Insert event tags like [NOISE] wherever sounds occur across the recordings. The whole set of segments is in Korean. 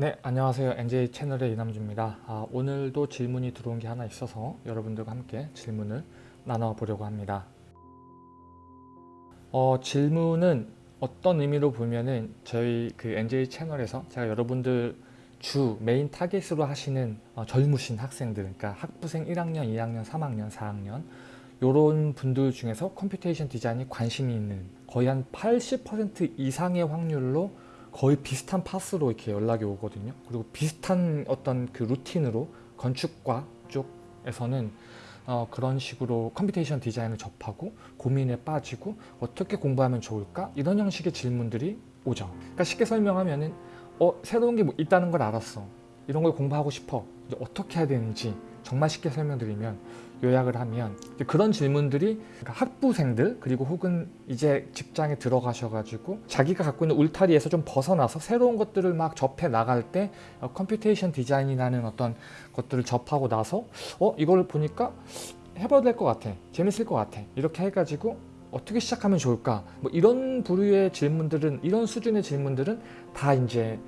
네 안녕하세요. NJ 채널의 이남주입니다. 아, 오늘도 질문이 들어온 게 하나 있어서 여러분들과 함께 질문을 나눠보려고 합니다. 어, 질문은 어떤 의미로 보면은 저희 그 NJ 채널에서 제가 여러분들 주 메인 타겟으로 하시는 어, 젊으신 학생들 그러니까 학부생 1학년 2학년 3학년 4학년 이런 분들 중에서 computation 디자인이 관심이 있는 거의 한 80% 이상의 확률로 거의 비슷한 path로 이렇게 연락이 오거든요. 그리고 비슷한 어떤 그 루틴으로 건축과 쪽에서는 어, 그런 식으로 computation 디자인을 접하고 고민에 빠지고 어떻게 공부하면 좋을까? 이런 형식의 질문들이 오죠. 그러니까 쉽게 설명하면은 어, 새로운 게 뭐 있다는 걸 알았어. 이런 걸 공부하고 싶어. 이제 어떻게 해야 되는지 정말 쉽게 설명드리면 요약을 하면 그런 질문들이 그러니까 학부생들 그리고 혹은 이제 직장에 들어가셔가지고 자기가 갖고 있는 울타리에서 좀 벗어나서 새로운 것들을 막 접해 나갈 때 어, computation 디자인이라는 어떤 것들을 접하고 나서 어 이걸 보니까 해봐도 될 것 같아 재밌을 것 같아 이렇게 해가지고 어떻게 시작하면 좋을까 뭐 이런 부류의 질문들은 이런 수준의 질문들은 다 이제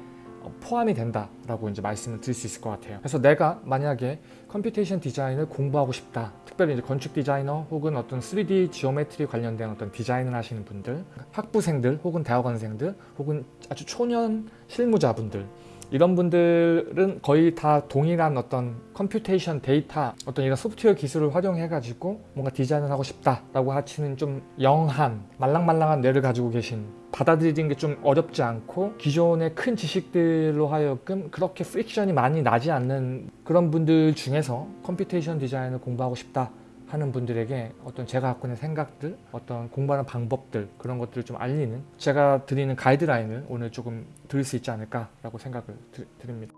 포함이 된다라고 이제 말씀을 드릴 수 있을 것 같아요. 그래서 내가 만약에 computation 디자인을 공부하고 싶다. 특별히 이제 건축 디자이너 혹은 어떤 3D geometry 관련된 어떤 디자인을 하시는 분들, 학부생들 혹은 대학원생들 혹은 아주 초년 실무자분들 이런 분들은 거의 다 동일한 어떤 computation 데이터 어떤 이런 소프트웨어 기술을 활용해 가지고 뭔가 디자인을 하고 싶다라고 하시는 좀 young한 말랑말랑한 뇌를 가지고 계신 받아들이는 게 좀 어렵지 않고 기존의 큰 지식들로 하여금 그렇게 friction이 많이 나지 않는 그런 분들 중에서 computation 디자인을 공부하고 싶다 하는 분들에게 어떤 제가 갖고 있는 생각들 어떤 공부하는 방법들 그런 것들을 좀 알리는 제가 드리는 가이드라인을 오늘 조금 드릴 수 있지 않을까 라고 생각을 드, 드립니다.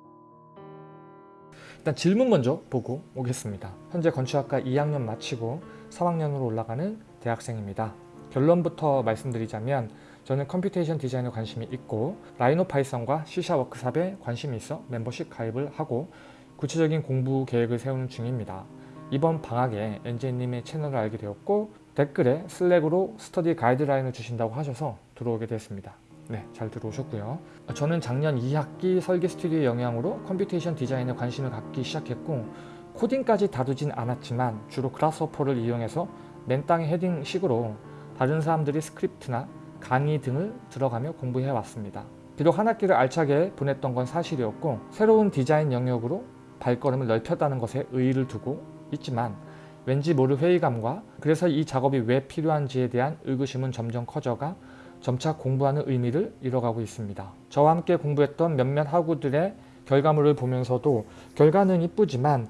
일단 질문 먼저 보고 오겠습니다. 현재 건축학과 2학년 마치고 3학년으로 올라가는 대학생입니다. 결론부터 말씀드리자면 저는 computation 디자인에 관심이 있고 라이노 파이썬과 C샵 워크샵에 관심이 있어 멤버십 가입을 하고 구체적인 공부 계획을 세우는 중입니다. 이번 방학에 NJ님의 채널을 알게 되었고 댓글에 Slack으로 스터디 가이드라인을 주신다고 하셔서 들어오게 됐습니다. 네, 잘 들어오셨고요. 저는 작년 2학기 설계 스튜디오의 영향으로 computation 디자인에 관심을 갖기 시작했고 코딩까지 다루진 않았지만 주로 Grasshopper를 이용해서 맨땅에 헤딩식으로 다른 사람들이 스크립트나 강의 등을 들어가며 공부해 왔습니다. 비록 한 학기를 알차게 보냈던 건 사실이었고 새로운 디자인 영역으로 발걸음을 넓혔다는 것에 의의를 두고 있지만 왠지 모를 회의감과 그래서 이 작업이 왜 필요한지에 대한 의구심은 점점 커져가 점차 공부하는 의미를 잃어가고 있습니다. 저와 함께 공부했던 몇몇 학우들의 결과물을 보면서도 결과는 이쁘지만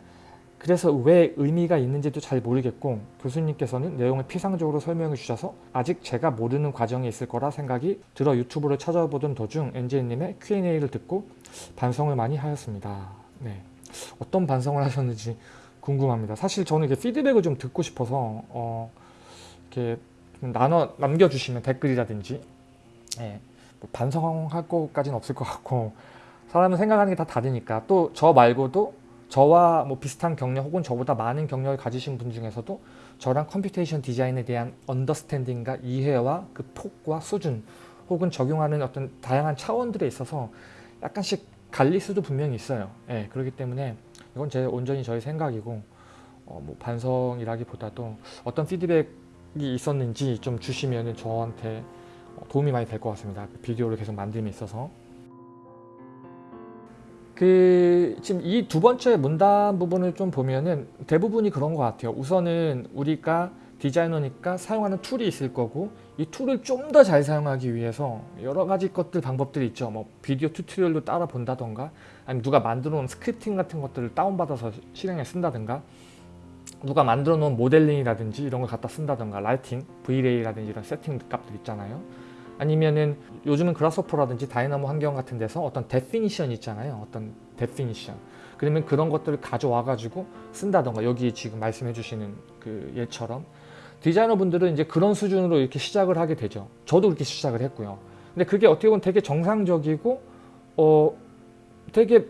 그래서 왜 의미가 있는지도 잘 모르겠고 교수님께서는 내용을 피상적으로 설명해 주셔서 아직 제가 모르는 과정이 있을 거라 생각이 들어 유튜브를 찾아보던 도중 엔젤님의 Q&A를 듣고 반성을 많이 하였습니다. 네, 어떤 반성을 하셨는지 궁금합니다. 사실 저는 이게 피드백을 좀 듣고 싶어서 어, 이렇게 나눠 남겨주시면 댓글이라든지 네, 뭐 반성할 것까지는 없을 것 같고 사람은 생각하는 게 다 다르니까 또 저 말고도 저와 뭐 비슷한 경력 혹은 저보다 많은 경력을 가지신 분 중에서도 저랑 computation 디자인에 대한 understanding과 이해와 그 폭과 수준 혹은 적용하는 어떤 다양한 차원들에 있어서 약간씩 갈릴 수도 분명히 있어요. 예, 그렇기 때문에 이건 제 온전히 저의 생각이고 어, 뭐 반성이라기보다도 어떤 피드백이 있었는지 좀 주시면 저한테 도움이 많이 될 것 같습니다. 비디오를 계속 만듦에 있어서 그 지금 이 두 번째 문단 부분을 좀 보면은 대부분이 그런 것 같아요. 우선은 우리가 디자이너니까 사용하는 툴이 있을 거고 이 툴을 좀 더 잘 사용하기 위해서 여러 가지 것들 방법들이 있죠. 뭐 비디오 tutorial로 따라 본다던가 아니면 누가 만들어 놓은 scripting 같은 것들을 다운받아서 실행에 쓴다든가 누가 만들어 놓은 모델링이라든지 이런 걸 갖다 쓴다던가 lighting, VRay라든지 이런 세팅 값들 있잖아요. 아니면은 요즘은 Grasshopper라든지 Dynamo 환경 같은 데서 어떤 definition 있잖아요. 어떤 definition. 그러면 그런 것들을 가져와 가지고 쓴다던가 여기 지금 말씀해 주시는 그 예처럼 디자이너 분들은 이제 그런 수준으로 이렇게 시작을 하게 되죠. 저도 그렇게 시작을 했고요. 근데 그게 어떻게 보면 되게 정상적이고 어 되게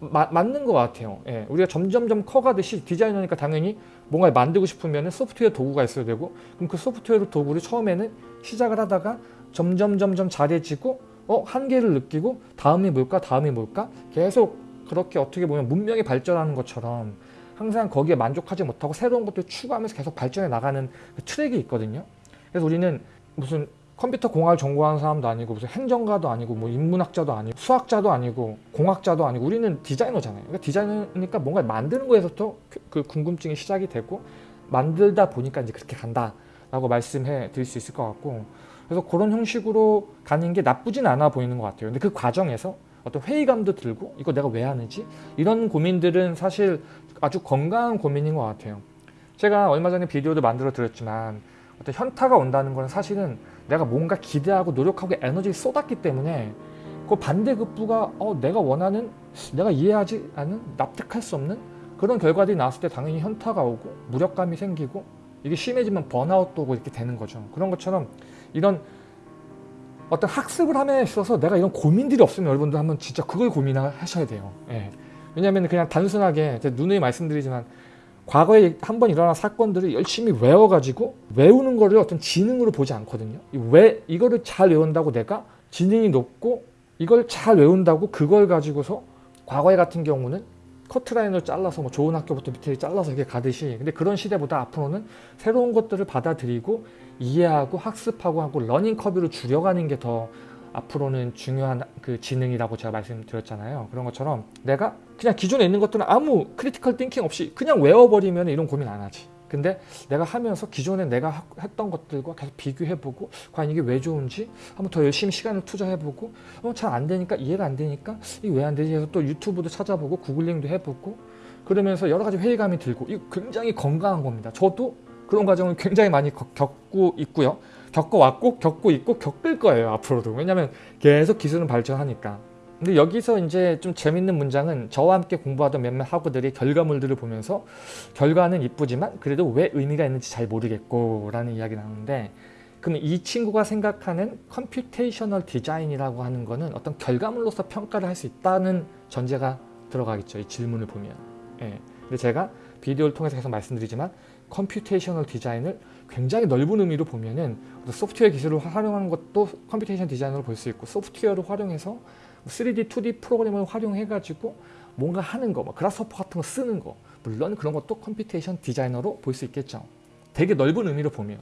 마, 맞는 것 같아요. 예, 우리가 점점점 커가듯이 디자이너니까 당연히 뭔가 만들고 싶으면 소프트웨어 도구가 있어야 되고 그럼 그 소프트웨어 도구를 처음에는 시작을 하다가 점점 점점 잘해지고 어 한계를 느끼고 다음이 뭘까 다음이 뭘까 계속 그렇게 어떻게 보면 문명이 발전하는 것처럼 항상 거기에 만족하지 못하고 새로운 것들 추구하면서 계속 발전해 나가는 그 트랙이 있거든요. 그래서 우리는 무슨 컴퓨터 공학을 전공하는 사람도 아니고 무슨 행정가도 아니고 뭐 인문학자도 아니고 수학자도 아니고 공학자도 아니고 우리는 디자이너잖아요. 그러니까 디자이너니까 뭔가 만드는 거에서부터 그- 그 궁금증이 시작이 되고 만들다 보니까 이제 그렇게 간다라고 말씀해 드릴 수 있을 것 같고 그래서 그런 형식으로 가는 게 나쁘진 않아 보이는 것 같아요. 근데 그 과정에서 어떤 회의감도 들고 이거 내가 왜 하는지 이런 고민들은 사실 아주 건강한 고민인 것 같아요. 제가 얼마 전에 비디오도 만들어 드렸지만 어떤 현타가 온다는 건 사실은 내가 뭔가 기대하고 노력하고 에너지를 쏟았기 때문에 그 반대급부가 어, 내가 원하는 내가 이해하지 않은 납득할 수 없는 그런 결과들이 나왔을 때 당연히 현타가 오고 무력감이 생기고 이게 심해지면 번아웃도 오고 이렇게 되는 거죠. 그런 것처럼 이런 어떤 학습을 함에 있어서 내가 이런 고민들이 없으면 여러분들 한번 진짜 그걸 고민하셔야 돼요. 예. 왜냐하면 그냥 단순하게 누누이 말씀드리지만 과거에 한 번 일어난 사건들을 열심히 외워가지고 외우는 거를 어떤 지능으로 보지 않거든요. 이왜 이거를 잘 외운다고 내가 지능이 높고 이걸 잘 외운다고 그걸 가지고서 과거에 같은 경우는 커트라인을 잘라서 뭐 좋은 학교부터 밑에 잘라서 이렇게 가듯이 근데 그런 시대보다 앞으로는 새로운 것들을 받아들이고 이해하고 학습하고 하고 learning curve를 줄여가는 게 더 앞으로는 중요한 그 지능이라고 제가 말씀드렸잖아요. 그런 것처럼 내가 그냥 기존에 있는 것들은 아무 critical thinking 없이 그냥 외워버리면 이런 고민 안 하지. 근데 내가 하면서 기존에 내가 하- 했던 것들과 계속 비교해보고 과연 이게 왜 좋은지 한번 더 열심히 시간을 투자해보고 어, 잘 안 되니까 이해가 안 되니까 이게 왜 안 되지 해서 또 유튜브도 찾아보고 구글링도 해보고 그러면서 여러 가지 회의감이 들고 이거 굉장히 건강한 겁니다. 저도 그런 과정을 굉장히 많이 겪- 겪고 있고요. 겪어왔고 겪고 있고 겪을 거예요 앞으로도. 왜냐하면 계속 기술은 발전하니까. 근데 여기서 이제 좀 재밌는 문장은 저와 함께 공부하던 몇몇 학우들이 결과물들을 보면서 결과는 이쁘지만 그래도 왜 의미가 있는지 잘 모르겠고 라는 이야기 나오는데 그럼 이 친구가 생각하는 computational 디자인이라고 하는 거는 어떤 결과물로서 평가를 할 수 있다는 전제가 들어가겠죠 이 질문을 보면. 예. 근데 제가 비디오를 통해서 계속 말씀드리지만 Computational 디자인을 굉장히 넓은 의미로 보면은 소프트웨어 기술을 활용하는 것도 computation 디자인으로 볼 수 있고 소프트웨어를 활용해서 3D, 2D 프로그램을 활용해 가지고 뭔가 하는 거, 뭐 Grasshopper 같은 거 쓰는 거 물론 그런 것도 computation 디자인으로 볼 수 있겠죠. 되게 넓은 의미로 보면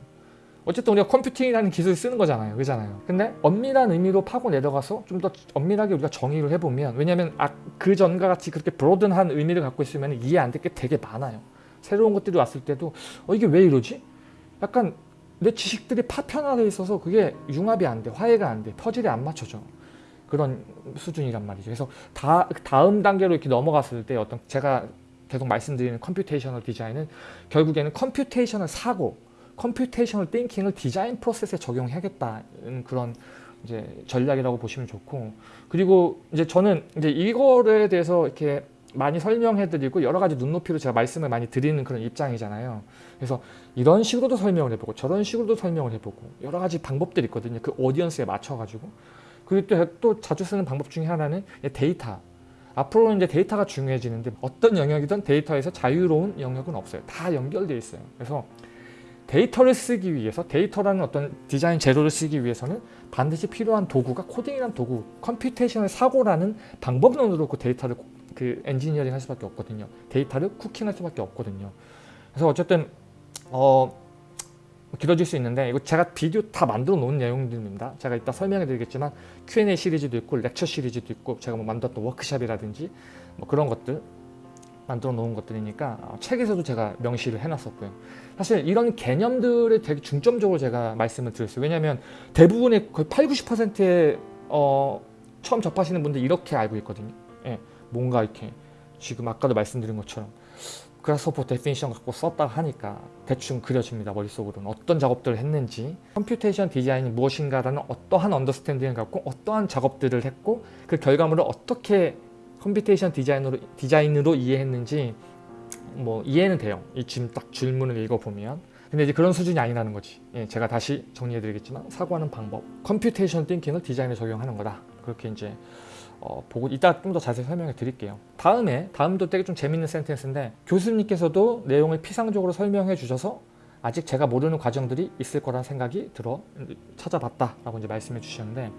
어쨌든 우리가 컴퓨팅이라는 기술을 쓰는 거잖아요. 그잖아요. 근데 엄밀한 의미로 파고 내려가서 좀 더 엄밀하게 우리가 정의를 해보면 왜냐하면 아, 그 전과 같이 그렇게 broaden한 의미를 갖고 있으면 이해 안 될 게 되게 많아요. 새로운 것들이 왔을 때도 어 이게 왜 이러지? 약간 내 지식들이 파편화되어 있어서 그게 융합이 안 돼, 화해가 안 돼, 퍼즐이 안 맞춰져. 그런 수준이란 말이죠. 그래서 다, 다음 단계로 이렇게 넘어갔을 때 어떤 제가 계속 말씀드리는 computational 디자인은 결국에는 computational 사고, computational thinking을 디자인 프로세스에 적용해야겠다는 그런 이제 전략이라고 보시면 좋고 그리고 이제 저는 이제 이거에 대해서 이렇게 많이 설명해 드리고 여러 가지 눈높이로 제가 말씀을 많이 드리는 그런 입장이잖아요. 그래서 이런 식으로도 설명을 해보고 저런 식으로도 설명을 해보고 여러 가지 방법들이 있거든요. 그 audience에 맞춰가지고 그리고 또, 또 자주 쓰는 방법 중에 하나는 데이터. 앞으로는 이제 데이터가 중요해지는데 어떤 영역이든 데이터에서 자유로운 영역은 없어요. 다 연결되어 있어요. 그래서 데이터를 쓰기 위해서 데이터라는 어떤 디자인 재료를 쓰기 위해서는 반드시 필요한 도구가 코딩이라는 도구, computational 사고라는 방법론으로 그 데이터를 그 엔지니어링 할 수밖에 없거든요. 데이터를 cooking할 수밖에 없거든요. 그래서 어쨌든 어 길어질 수 있는데 이거 제가 비디오 다 만들어 놓은 내용들입니다. 제가 이따 설명해 드리겠지만 Q&A 시리즈도 있고 lecture 시리즈도 있고 제가 뭐 만들었던 워크샵이라든지 뭐 그런 것들 만들어 놓은 것들이니까 어, 책에서도 제가 명시를 해놨었고요. 사실 이런 개념들에 되게 중점적으로 제가 말씀을 드렸어요. 왜냐하면 대부분의 거의 8, 90%의 어, 처음 접하시는 분들 이렇게 알고 있거든요. 예, 뭔가 이렇게 지금 아까도 말씀드린 것처럼 Grasshopper definition 갖고 썼다 하니까 대충 그려집니다. 머릿속으로는 어떤 작업들을 했는지 computation 디자인이 무엇인가라는 어떠한 understanding을 갖고 어떠한 작업들을 했고 그 결과물을 어떻게 computation 디자인으로, 디자인으로 이해했는지 뭐 이해는 돼요. 이 지금 딱 질문을 읽어보면 근데 이제 그런 수준이 아니라는 거지. 예, 제가 다시 정리해드리겠지만 사고하는 방법, computation thinking을 디자인에 적용하는 거다. 그렇게 이제 어, 보고 이따 좀 더 자세히 설명해 드릴게요. 다음에 다음도 되게 좀 재밌는 센텐스인데 교수님께서도 내용을 피상적으로 설명해 주셔서 아직 제가 모르는 과정들이 있을 거란 생각이 들어 찾아봤다 라고 이제 말씀해 주셨는데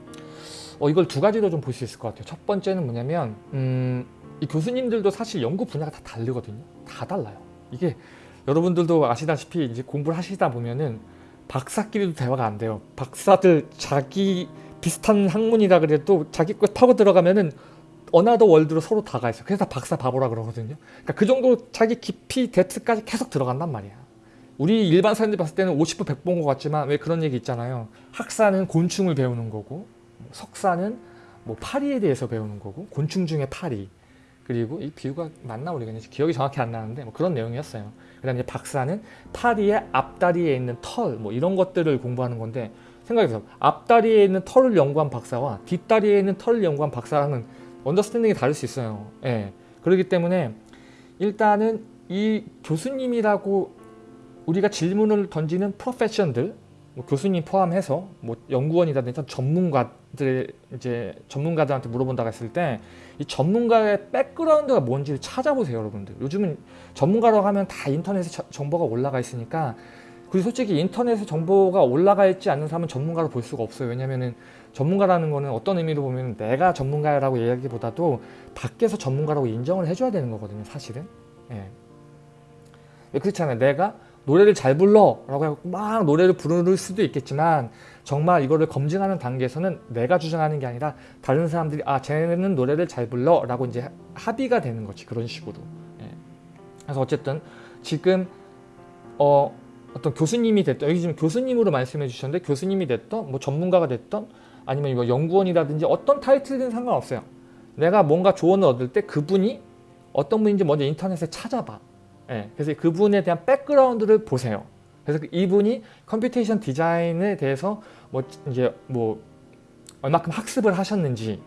어, 이걸 두 가지로 좀 볼 수 있을 것 같아요. 첫 번째는 뭐냐면 음, 이 교수님들도 사실 연구 분야가 다 다르거든요. 다 달라요. 이게 여러분들도 아시다시피 이제 공부를 하시다 보면은 박사끼리도 대화가 안 돼요. 박사들 자기 비슷한 학문이라 그래도 자기 거 타고 들어가면은 another world로 서로 다가 있어요. 그래서 박사 바보라 그러거든요. 그러니까 그 정도 자기 깊이 depth까지 계속 들어간단 말이야. 우리 일반 사람들이 봤을 때는 50보 100보인 것 같지만 왜 그런 얘기 있잖아요. 학사는 곤충을 배우는 거고 석사는 뭐 파리에 대해서 배우는 거고 곤충 중에 파리 그리고 이 비유가 맞나 모르겠는데 기억이 정확히 안 나는데 뭐 그런 내용이었어요. 그 다음에 이제 박사는 파리의 앞다리에 있는 털 뭐 이런 것들을 공부하는 건데 생각해서 앞다리에 있는 털을 연구한 박사와 뒷다리에 있는 털을 연구한 박사랑은 understanding이 다를 수 있어요. 예. 그렇기 때문에 일단은 이 교수님이라고 우리가 질문을 던지는 profession들 뭐 교수님 포함해서 뭐 연구원이라든지 전문가들 이제 전문가들한테 물어본다고 했을 때 이 전문가의 백그라운드가 뭔지를 찾아보세요 여러분들 요즘은 전문가라고 하면 다 인터넷에 저- 정보가 올라가 있으니까 그리고 솔직히 인터넷에 정보가 올라가 있지 않는 사람은 전문가로 볼 수가 없어요. 왜냐면은 전문가라는 거는 어떤 의미로 보면 내가 전문가라고 이야기보다도 밖에서 전문가라고 인정을 해줘야 되는 거거든요 사실은. 예. 왜 그렇잖아요. 내가 노래를 잘 불러! 라고 해서 막 노래를 부를 수도 있겠지만 정말 이거를 검증하는 단계에서는 내가 주장하는 게 아니라 다른 사람들이 아 쟤는 노래를 잘 불러! 라고 이제 합의가 되는 거지 그런 식으로. 예. 그래서 어쨌든 지금 어, 어떤 교수님이 됐던 여기 지금 교수님으로 말씀해 주셨는데 교수님이 됐던 뭐 전문가가 됐던 아니면 뭐 연구원이라든지 어떤 타이틀은 상관없어요. 내가 뭔가 조언을 얻을 때 그분이 어떤 분인지 먼저 인터넷에 찾아봐. 예, 그래서 그분에 대한 백그라운드를 보세요. 그래서 그 이분이 computation 디자인에 대해서 뭐 이제 뭐 얼마큼 학습을 하셨는지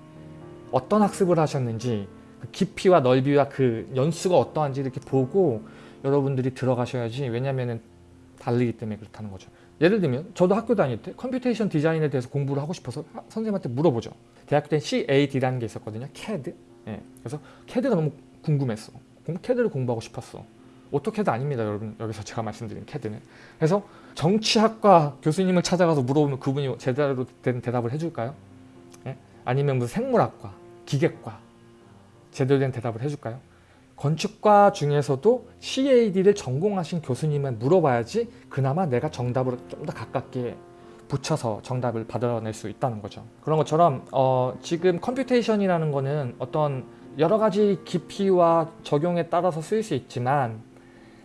어떤 학습을 하셨는지 그 깊이와 넓이와 그 연수가 어떠한지 이렇게 보고 여러분들이 들어가셔야지. 왜냐면은 다르기 때문에 그렇다는 거죠. 예를 들면 저도 학교 다닐 때 computation 디자인에 대해서 공부를 하고 싶어서 하- 선생님한테 물어보죠. 대학교 때 CAD라는 게 있었거든요. CAD. 예. 그래서 CAD가 너무 궁금했어. 공- CAD를 공부하고 싶었어. AutoCAD 아닙니다 여러분 여기서 제가 말씀드린 캐드는 그래서 정치학과 교수님을 찾아가서 물어보면 그분이 제대로 된 대답을 해줄까요? 예? 아니면 무슨 생물학과, 기계과 제대로 된 대답을 해줄까요? 건축과 중에서도 CAD를 전공하신 교수님을 물어봐야지 그나마 내가 정답으로 좀 더 가깝게 붙여서 정답을 받아낼 수 있다는 거죠. 그런 것처럼 어, 지금 computation이라는 거는 어떤 여러 가지 깊이와 적용에 따라서 쓰일 수 있지만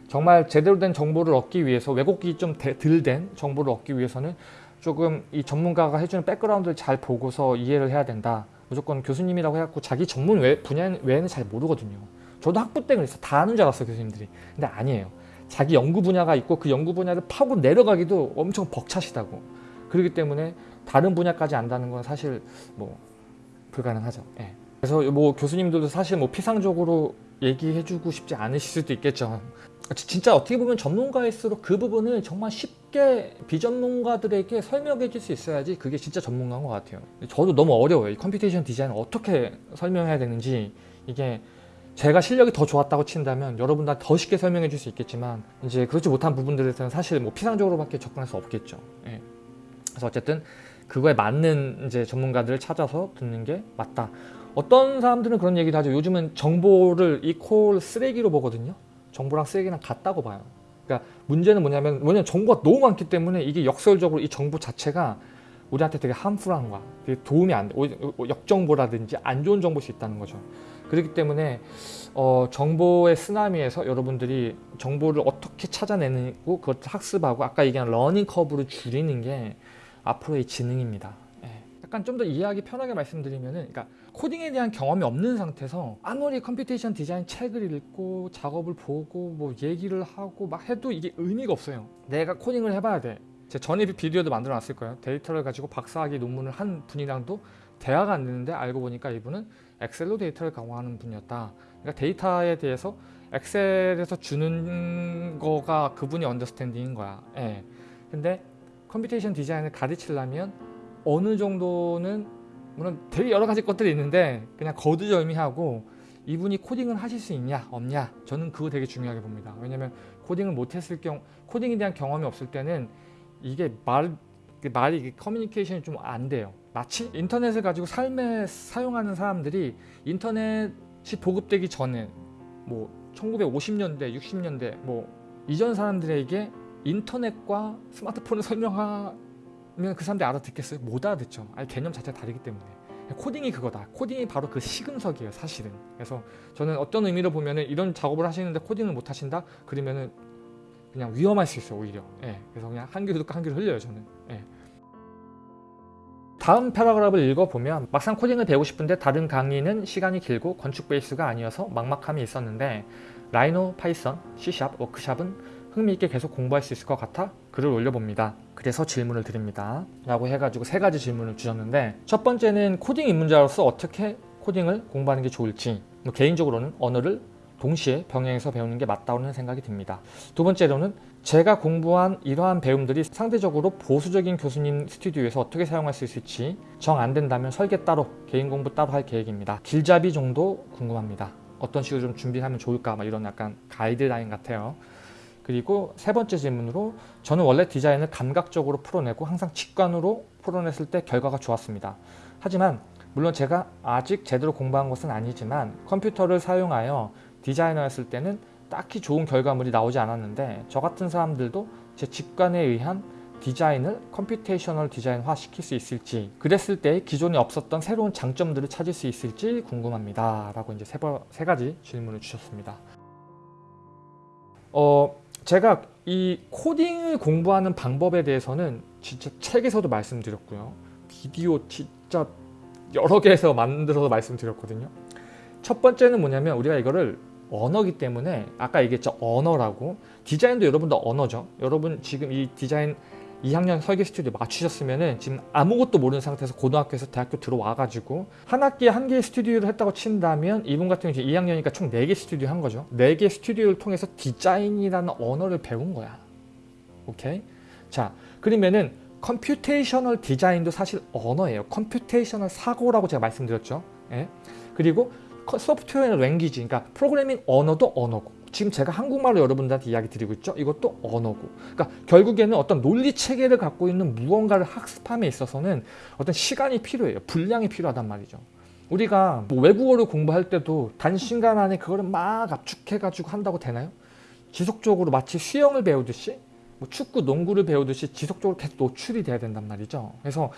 정말 제대로 된 정보를 얻기 위해서 왜곡이 좀 덜 된 정보를 얻기 위해서는 조금 이 전문가가 해주는 백그라운드를 잘 보고서 이해를 해야 된다. 무조건 교수님이라고 해갖고 자기 전문 외, 분야 외에는 잘 모르거든요. 저도 학부 때 그랬어. 다 아는 줄 알았어요 교수님들이. 근데 아니에요. 자기 연구 분야가 있고 그 연구 분야를 파고 내려가기도 엄청 벅차시다고. 그렇기 때문에 다른 분야까지 안다는 건 사실 뭐 불가능하죠. 예. 그래서 뭐 교수님들도 사실 뭐 피상적으로 얘기해주고 싶지 않으실 수도 있겠죠. 지- 진짜 어떻게 보면 전문가일수록 그 부분을 정말 쉽게 비전문가들에게 설명해 줄 수 있어야지 그게 진짜 전문가인 것 같아요. 저도 너무 어려워요. 이 computation 디자인을 어떻게 설명해야 되는지 이게 제가 실력이 더 좋았다고 친다면 여러분들한테 더 쉽게 설명해 줄 수 있겠지만 이제 그렇지 못한 부분들에서는 사실 뭐 피상적으로밖에 접근할 수 없겠죠. 예. 그래서 어쨌든 그거에 맞는 이제 전문가들을 찾아서 듣는 게 맞다. 어떤 사람들은 그런 얘기도 하죠. 요즘은 정보를 equal 쓰레기로 보거든요. 정보랑 쓰레기랑 같다고 봐요. 그러니까 문제는 뭐냐면 뭐냐면 정보가 너무 많기 때문에 이게 역설적으로 이 정보 자체가 우리한테 되게 harmful한 거야. 되게 도움이 안 돼. 역정보라든지 안 좋은 정보일 수 있다는 거죠. 그렇기 때문에 어, 정보의 쓰나미에서 여러분들이 정보를 어떻게 찾아내고 그걸 학습하고 아까 얘기한 learning curve를 줄이는 게 앞으로의 지능입니다. 예. 약간 좀 더 이해하기 편하게 말씀드리면은, 그러니까 코딩에 대한 경험이 없는 상태에서 아무리 computation 디자인 책을 읽고 작업을 보고 뭐 얘기를 하고 막 해도 이게 의미가 없어요. 내가 코딩을 해봐야 돼. 제 전에 비디오도 만들어 놨을 거예요. 데이터를 가지고 박사학위 논문을 한 분이랑도 대화가 안 되는데 알고 보니까 이분은 엑셀로 데이터를 강화하는 분이었다. 그러니까 데이터에 대해서 엑셀에서 주는 거가 그분이 understanding인 거야. 예. 근데 computation 디자인을 가르치려면 어느 정도는 물론 되게 여러 가지 것들이 있는데 그냥 거두절미하고 이분이 코딩을 하실 수 있냐 없냐 저는 그거 되게 중요하게 봅니다. 왜냐면 코딩을 못했을 경우 코딩에 대한 경험이 없을 때는 이게 말 말이 커뮤니케이션이 좀 안 돼요. 마치 인터넷을 가지고 삶에 사용하는 사람들이 인터넷이 보급되기 전에 뭐 1950년대, 60년대 뭐 이전 사람들에게 인터넷과 스마트폰을 [LAUGHS] 설명하면 그 사람들이 알아듣겠어요? 못 알아듣죠. 아니 개념 자체가 다르기 때문에. 코딩이 그거다. 코딩이 바로 그 시금석이에요, 사실은. 그래서 저는 어떤 의미로 보면은 이런 작업을 하시는데 코딩을 못 하신다? 그러면은 그냥 위험할 수 있어요, 오히려. 예. 그래서 그냥 한 귀로 듣고 한 귀로 흘려요, 저는. 예. 다음 paragraph를 읽어보면 막상 코딩을 배우고 싶은데 다른 강의는 시간이 길고 건축 베이스가 아니어서 막막함이 있었는데 라이노, 파이썬, C샵, 워크샵은 흥미있게 계속 공부할 수 있을 것 같아 글을 올려봅니다. 그래서 질문을 드립니다. 라고 해가지고 세 가지 질문을 주셨는데 첫 번째는 코딩 입문자로서 어떻게 코딩을 공부하는 게 좋을지 뭐 개인적으로는 언어를 동시에 병행해서 배우는 게 맞다는 생각이 듭니다. 두 번째로는 제가 공부한 이러한 배움들이 상대적으로 보수적인 교수님 스튜디오에서 어떻게 사용할 수 있을지 정 안 된다면 설계 따로, 개인 공부 따로 할 계획입니다. 길잡이 정도 궁금합니다. 어떤 식으로 좀 준비하면 좋을까 막 이런 약간 가이드라인 같아요. 그리고 세 번째 질문으로 저는 원래 디자인을 감각적으로 풀어내고 항상 직관으로 풀어냈을 때 결과가 좋았습니다. 하지만 물론 제가 아직 제대로 공부한 것은 아니지만 컴퓨터를 사용하여 디자이너였을 때는 딱히 좋은 결과물이 나오지 않았는데 저 같은 사람들도 제 직관에 의한 디자인을 computational 디자인화 시킬 수 있을지 그랬을 때 기존에 없었던 새로운 장점들을 찾을 수 있을지 궁금합니다. 라고 이제 세, 번, 세 가지 질문을 주셨습니다. 어, 제가 이 코딩을 공부하는 방법에 대해서는 진짜 책에서도 말씀드렸고요. 비디오 진짜 여러 개에서 만들어서 말씀드렸거든요. 첫 번째는 뭐냐면 우리가 이거를 언어기 때문에 아까 얘기했죠 언어라고. 디자인도 여러분도 언어죠. 여러분 지금 이 디자인 2학년 설계 스튜디오 맞추셨으면은 지금 아무것도 모르는 상태에서 고등학교에서 대학교 들어와 가지고 한 학기에 한 개의 스튜디오를 했다고 친다면 이분 같은 경우 이제 2학년이니까 총 4개 스튜디오 한 거죠. 4개 스튜디오를 통해서 디자인이라는 언어를 배운 거야. 오케이? 자 그러면은 computational 디자인도 사실 언어예요. computational 사고라고 제가 말씀드렸죠. 예? 그리고 software language 그러니까 프로그래밍 언어도 언어고. 지금 제가 한국말로 여러분들한테 이야기 드리고 있죠? 이것도 언어고. 그러니까 결국에는 어떤 논리 체계를 갖고 있는 무언가를 학습함에 있어서는 어떤 시간이 필요해요. 분량이 필요하단 말이죠. 우리가 뭐 외국어를 공부할 때도 단시간 안에 그거를 막 압축해 가지고 한다고 되나요? 지속적으로 마치 수영을 배우듯이 뭐 축구 농구를 배우듯이 지속적으로 계속 노출이 돼야 된단 말이죠. 그래서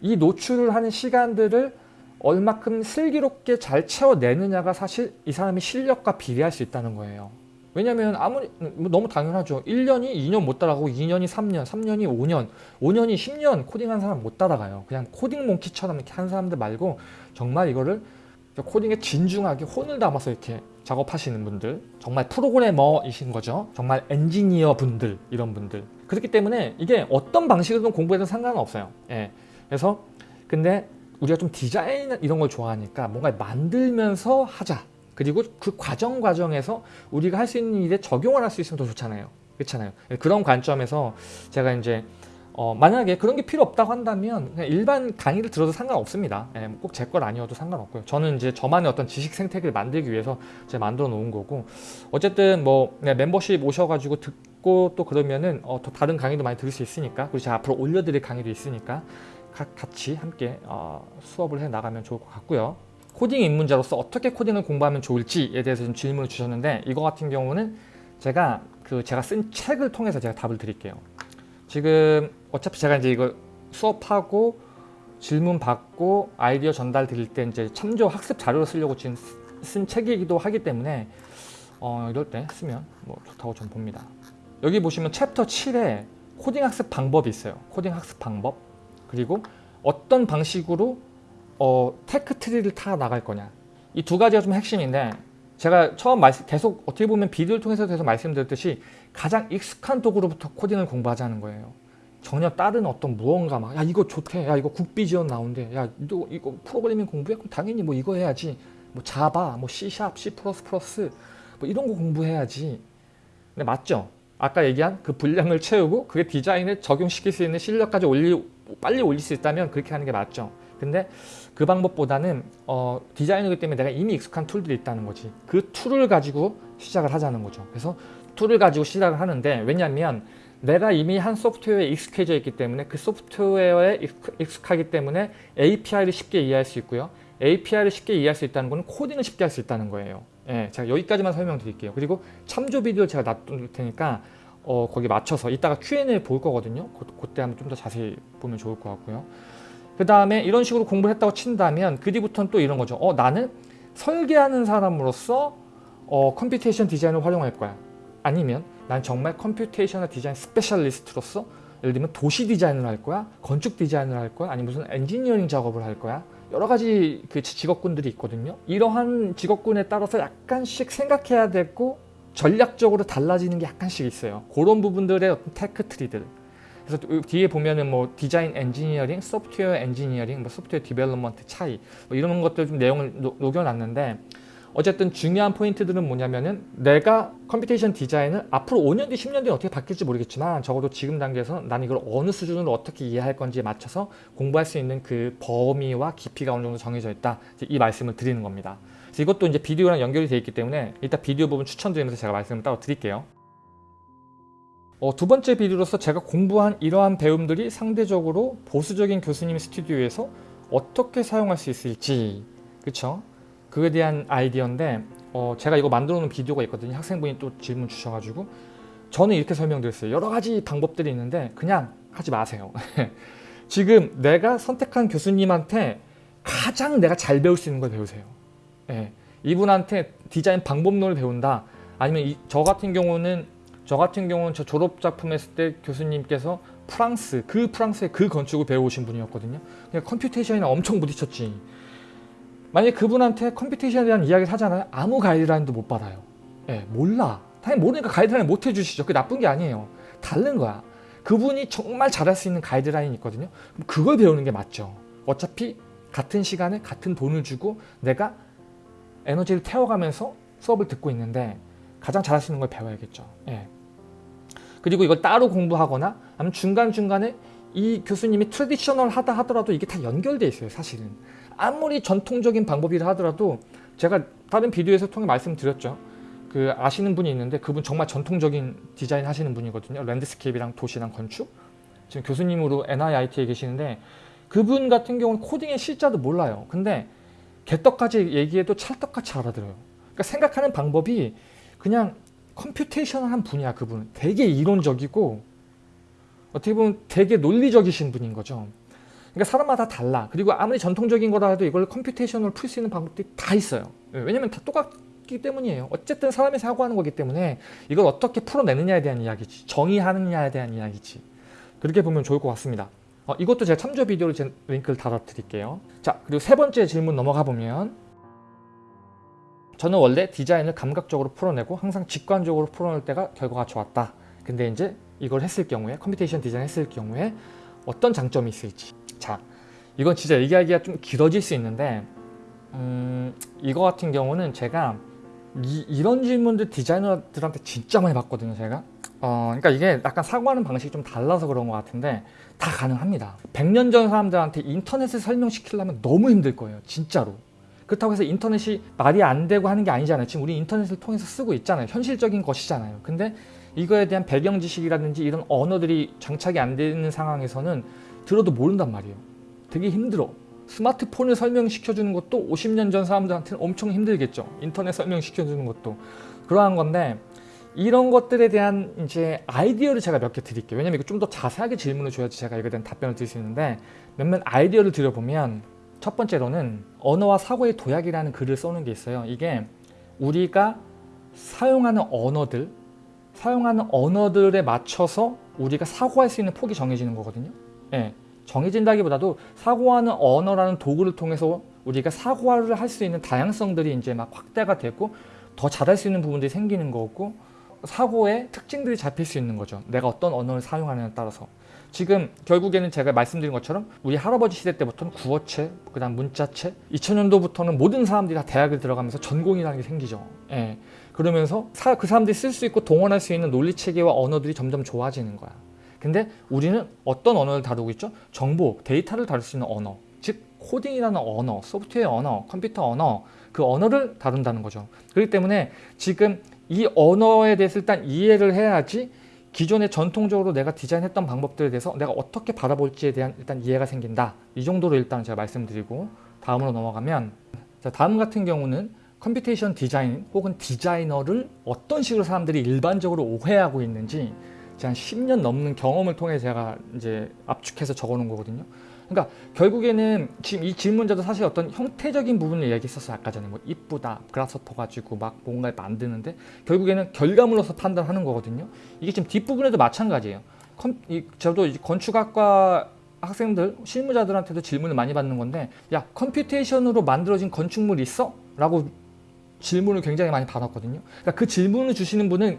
이 노출을 하는 시간들을 얼마큼 슬기롭게 잘 채워내느냐가 사실 이 사람의 실력과 비례할 수 있다는 거예요. 왜냐면 아무리 뭐 너무 당연하죠. 1년이 2년 못 따라가고 2년이 3년, 3년이 5년, 5년이 10년 코딩한 사람 못 따라가요. 그냥 코딩 몽키처럼 이렇게 한 사람들 말고 정말 이거를 코딩에 진중하게 혼을 담아서 이렇게 작업하시는 분들 정말 프로그래머이신 거죠. 정말 엔지니어 분들 이런 분들 그렇기 때문에 이게 어떤 방식으로든 공부해도 상관은 없어요. 예. 그래서 근데 우리가 좀 디자인 이런 걸 좋아하니까 뭔가 만들면서 하자. 그리고 그 과정 과정에서 우리가 할 수 있는 일에 적용을 할 수 있으면 더 좋잖아요. 그렇잖아요. 그런 관점에서 제가 이제 어, 만약에 그런 게 필요 없다고 한다면 그냥 일반 강의를 들어도 상관없습니다. 예, 꼭제 걸 아니어도 상관없고요. 저는 이제 저만의 어떤 지식 생태계를 만들기 위해서 제가 만들어 놓은 거고 어쨌든 뭐 네, 멤버십 오셔가지고 듣고 또 그러면은 어, 더 다른 강의도 많이 들을 수 있으니까 그리고 제가 앞으로 올려드릴 강의도 있으니까 같이 함께 어, 수업을 해 나가면 좋을 것 같고요. 코딩 입문자로서 어떻게 코딩을 공부하면 좋을지에 대해서 좀 질문을 주셨는데 이거 같은 경우는 제가 그 제가 쓴 책을 통해서 제가 답을 드릴게요. 지금 어차피 제가 이제 이거 수업하고 질문 받고 아이디어 전달 드릴 때 이제 참조 학습 자료를 쓰려고 지금 쓴 책이기도 하기 때문에 어, 이럴 때 쓰면 뭐 좋다고 좀 봅니다. 여기 보시면 챕터 7에 코딩 학습 방법이 있어요. 코딩 학습 방법. 그리고 어떤 방식으로 어, tech tree를 타 나갈 거냐. 이 두 가지가 좀 핵심인데 제가 처음 말씀, 계속 어떻게 보면 비디오를 통해서 계속 말씀드렸듯이 가장 익숙한 도구로부터 코딩을 공부하자는 거예요. 전혀 다른 어떤 무언가 막 야 이거 좋대. 야 이거 국비 지원 나온대. 야 이거, 이거 프로그래밍 공부해? 그럼 당연히 뭐 이거 해야지. 뭐 자바 뭐 C샵 C++ 뭐 이런 거 공부해야지. 근데 맞죠? 아까 얘기한 그 분량을 채우고 그게 디자인에 적용시킬 수 있는 실력까지 올리, 빨리 올릴 수 있다면 그렇게 하는 게 맞죠. 근데 그 방법보다는 어, 디자이너기 때문에 내가 이미 익숙한 툴들이 있다는 거지. 그 툴을 가지고 시작을 하자는 거죠. 그래서 툴을 가지고 시작을 하는데 왜냐하면 내가 이미 한 소프트웨어에 익숙해져 있기 때문에 그 소프트웨어에 익숙- 익숙하기 때문에 API를 쉽게 이해할 수 있고요. API를 쉽게 이해할 수 있다는 것은 코딩을 쉽게 할 수 있다는 거예요. 예, 제가 여기까지만 설명드릴게요. 그리고 참조 비디오 제가 놔둘 테니까 어, 거기 맞춰서 이따가 Q&A 볼 거거든요. 그, 그때 한번 좀 더 자세히 보면 좋을 것 같고요. 그 다음에 이런 식으로 공부를 했다고 친다면 그 뒤부터는 또 이런 거죠. 어, 나는 설계하는 사람으로서 어, computation 디자인을 활용할 거야. 아니면 난 정말 computational design specialist로서 예를 들면 도시 디자인을 할 거야, 건축 디자인을 할 거야, 아니면 무슨 엔지니어링 작업을 할 거야. 여러 가지 그 직업군들이 있거든요. 이러한 직업군에 따라서 약간씩 생각해야 되고 전략적으로 달라지는 게 약간씩 있어요. 그런 부분들의 어떤 tech tree들. 그래서 또 뒤에 보면은 뭐 design engineering, software engineering, 뭐 software development 차이 뭐 이런 것들 좀 내용을 노- 녹여놨는데 어쨌든 중요한 포인트들은 뭐냐면은 내가 computation 디자인을 앞으로 5년 뒤, 10년 뒤에 어떻게 바뀔지 모르겠지만 적어도 지금 단계에서 난 이걸 어느 수준으로 어떻게 이해할 건지에 맞춰서 공부할 수 있는 그 범위와 깊이가 어느 정도 정해져 있다. 이 말씀을 드리는 겁니다. 그래서 이것도 이제 비디오랑 연결이 되어 있기 때문에 일단 비디오 부분 추천드리면서 제가 말씀을 따로 드릴게요. 어, 두 번째 비디오로서 제가 공부한 이러한 배움들이 상대적으로 보수적인 교수님 스튜디오에서 어떻게 사용할 수 있을지 그쵸? 그에 대한 아이디어인데 어, 제가 이거 만들어 놓은 비디오가 있거든요. 학생분이 또 질문 주셔가지고 저는 이렇게 설명드렸어요. 여러 가지 방법들이 있는데 그냥 하지 마세요. [LAUGHS] 지금 내가 선택한 교수님한테 가장 내가 잘 배울 수 있는 걸 배우세요. 예. 이분한테 디자인 방법론을 배운다. 아니면 이, 저 같은 경우는 저 같은 경우는 저 졸업 작품 했을 때 교수님께서 프랑스 그 프랑스의 그 건축을 배워오신 분이었거든요. 그냥 computation이나 엄청 부딪혔지. 만약에 그분한테 computation에 대한 이야기를 하잖아요. 아무 가이드라인도 못 받아요. 예, 몰라. 당연히 모르니까 가이드라인 못 해주시죠. 그게 나쁜 게 아니에요. 다른 거야. 그분이 정말 잘할 수 있는 가이드라인이 있거든요. 그럼 그걸 배우는 게 맞죠. 어차피 같은 시간에 같은 돈을 주고 내가 에너지를 태워가면서 수업을 듣고 있는데 가장 잘할 수 있는 걸 배워야겠죠. 예. 그리고 이걸 따로 공부하거나 아니면 중간중간에 이 교수님이 traditional 하다 하더라도 이게 다 연결돼 있어요 사실은. 아무리 전통적인 방법이라 하더라도 제가 다른 비디오에서 통해 말씀드렸죠. 그 아시는 분이 있는데 그분 정말 전통적인 디자인 하시는 분이거든요. landscape랑 도시랑 건축. 지금 교수님으로 NJIT에 계시는데 그분 같은 경우는 코딩의 실자도 몰라요. 근데 개떡같이 얘기해도 찰떡같이 알아들어요. 그러니까 생각하는 방법이 그냥 computational한 분이야 그분은 되게 이론적이고 어떻게 보면 되게 논리적이신 분인 거죠. 그러니까 사람마다 달라. 그리고 아무리 전통적인 거라 해도 이걸 computation으로 풀 수 있는 방법들이 다 있어요. 예, 왜냐면 다 똑같기 때문이에요. 어쨌든 사람이 사고하는 거기 때문에 이걸 어떻게 풀어내느냐에 대한 이야기지. 정의하느냐에 대한 이야기지. 그렇게 보면 좋을 것 같습니다 어, 이것도 제가 참조 비디오를 제 링크를 달아 드릴게요. 자 그리고 세 번째 질문 넘어가 보면 저는 원래 디자인을 감각적으로 풀어내고 항상 직관적으로 풀어낼 때가 결과가 좋았다. 근데 이제 이걸 했을 경우에 computation 디자인 했을 경우에 어떤 장점이 있을지. 자 이건 진짜 얘기하기가 좀 길어질 수 있는데 음, 이거 같은 경우는 제가 이, 런 질문들 디자이너들한테 진짜 많이 받거든요 제가 어, 그러니까 이게 약간 사고하는 방식이 좀 달라서 그런 것 같은데 다 가능합니다 100년 전 사람들한테 인터넷을 설명시키려면 너무 힘들 거예요 진짜로 그렇다고 해서 인터넷이 말이 안 되고 하는 게 아니잖아요. 지금 우리 인터넷을 통해서 쓰고 있잖아요. 현실적인 것이잖아요. 근데 이거에 대한 배경 지식이라든지 이런 언어들이 장착이 안 되는 상황에서는 들어도 모른단 말이에요. 되게 힘들어. 스마트폰을 설명시켜주는 것도 50년 전 사람들한테는 엄청 힘들겠죠. 인터넷 설명시켜주는 것도. 그러한 건데 이런 것들에 대한 이제 아이디어를 제가 몇 개 드릴게요. 왜냐면 이거 좀 더 자세하게 질문을 줘야지 제가 이거에 대한 답변을 드릴 수 있는데 몇몇 아이디어를 드려보면 첫 번째로는 언어와 사고의 도약이라는 글을 써는 게 있어요. 이게 우리가 사용하는 언어들, 사용하는 언어들에 맞춰서 우리가 사고할 수 있는 폭이 정해지는 거거든요. 예, 정해진다기보다도 사고하는 언어라는 도구를 통해서 우리가 사고를 할 수 있는 다양성들이 이제 막 확대가 되고 더 잘할 수 있는 부분들이 생기는 거고 사고의 특징들이 잡힐 수 있는 거죠. 내가 어떤 언어를 사용하느냐에 따라서. 지금 결국에는 제가 말씀드린 것처럼 우리 할아버지 시대 때부터는 구어체, 그 다음 문자체 2000년도부터는 모든 사람들이 다 대학을 들어가면서 전공이라는 게 생기죠. 예. 그러면서 사, 그 사람들이 쓸 수 있고 동원할 수 있는 논리 체계와 언어들이 점점 좋아지는 거야. 근데 우리는 어떤 언어를 다루고 있죠? 정보, 데이터를 다룰 수 있는 언어. 즉 코딩이라는 언어, 소프트웨어 언어, 컴퓨터 언어 그 언어를 다룬다는 거죠. 그렇기 때문에 지금 이 언어에 대해서 일단 이해를 해야지 기존에 전통적으로 내가 디자인했던 방법들에 대해서 내가 어떻게 바라볼지에 대한 일단 이해가 생긴다. 이 정도로 일단 제가 말씀드리고 다음으로 넘어가면 자, 다음 같은 경우는 computation 디자인 혹은 디자이너를 어떤 식으로 사람들이 일반적으로 오해하고 있는지 한 10년 넘는 경험을 통해 제가 이제 압축해서 적어 놓은 거거든요. 그러니까 결국에는 지금 이 질문자도 사실 어떤 형태적인 부분을 얘기했었어요. 아까 전에 뭐 이쁘다, Grasshopper 가지고 막 뭔가를 만드는데 결국에는 결과물로서 판단하는 거거든요. 이게 지금 뒷부분에도 마찬가지예요. 컴, 이, 저도 이제 건축학과 학생들, 실무자들한테도 질문을 많이 받는 건데 야 computation으로 만들어진 건축물 있어? 라고 질문을 굉장히 많이 받았거든요. 그러니까 그 질문을 주시는 분은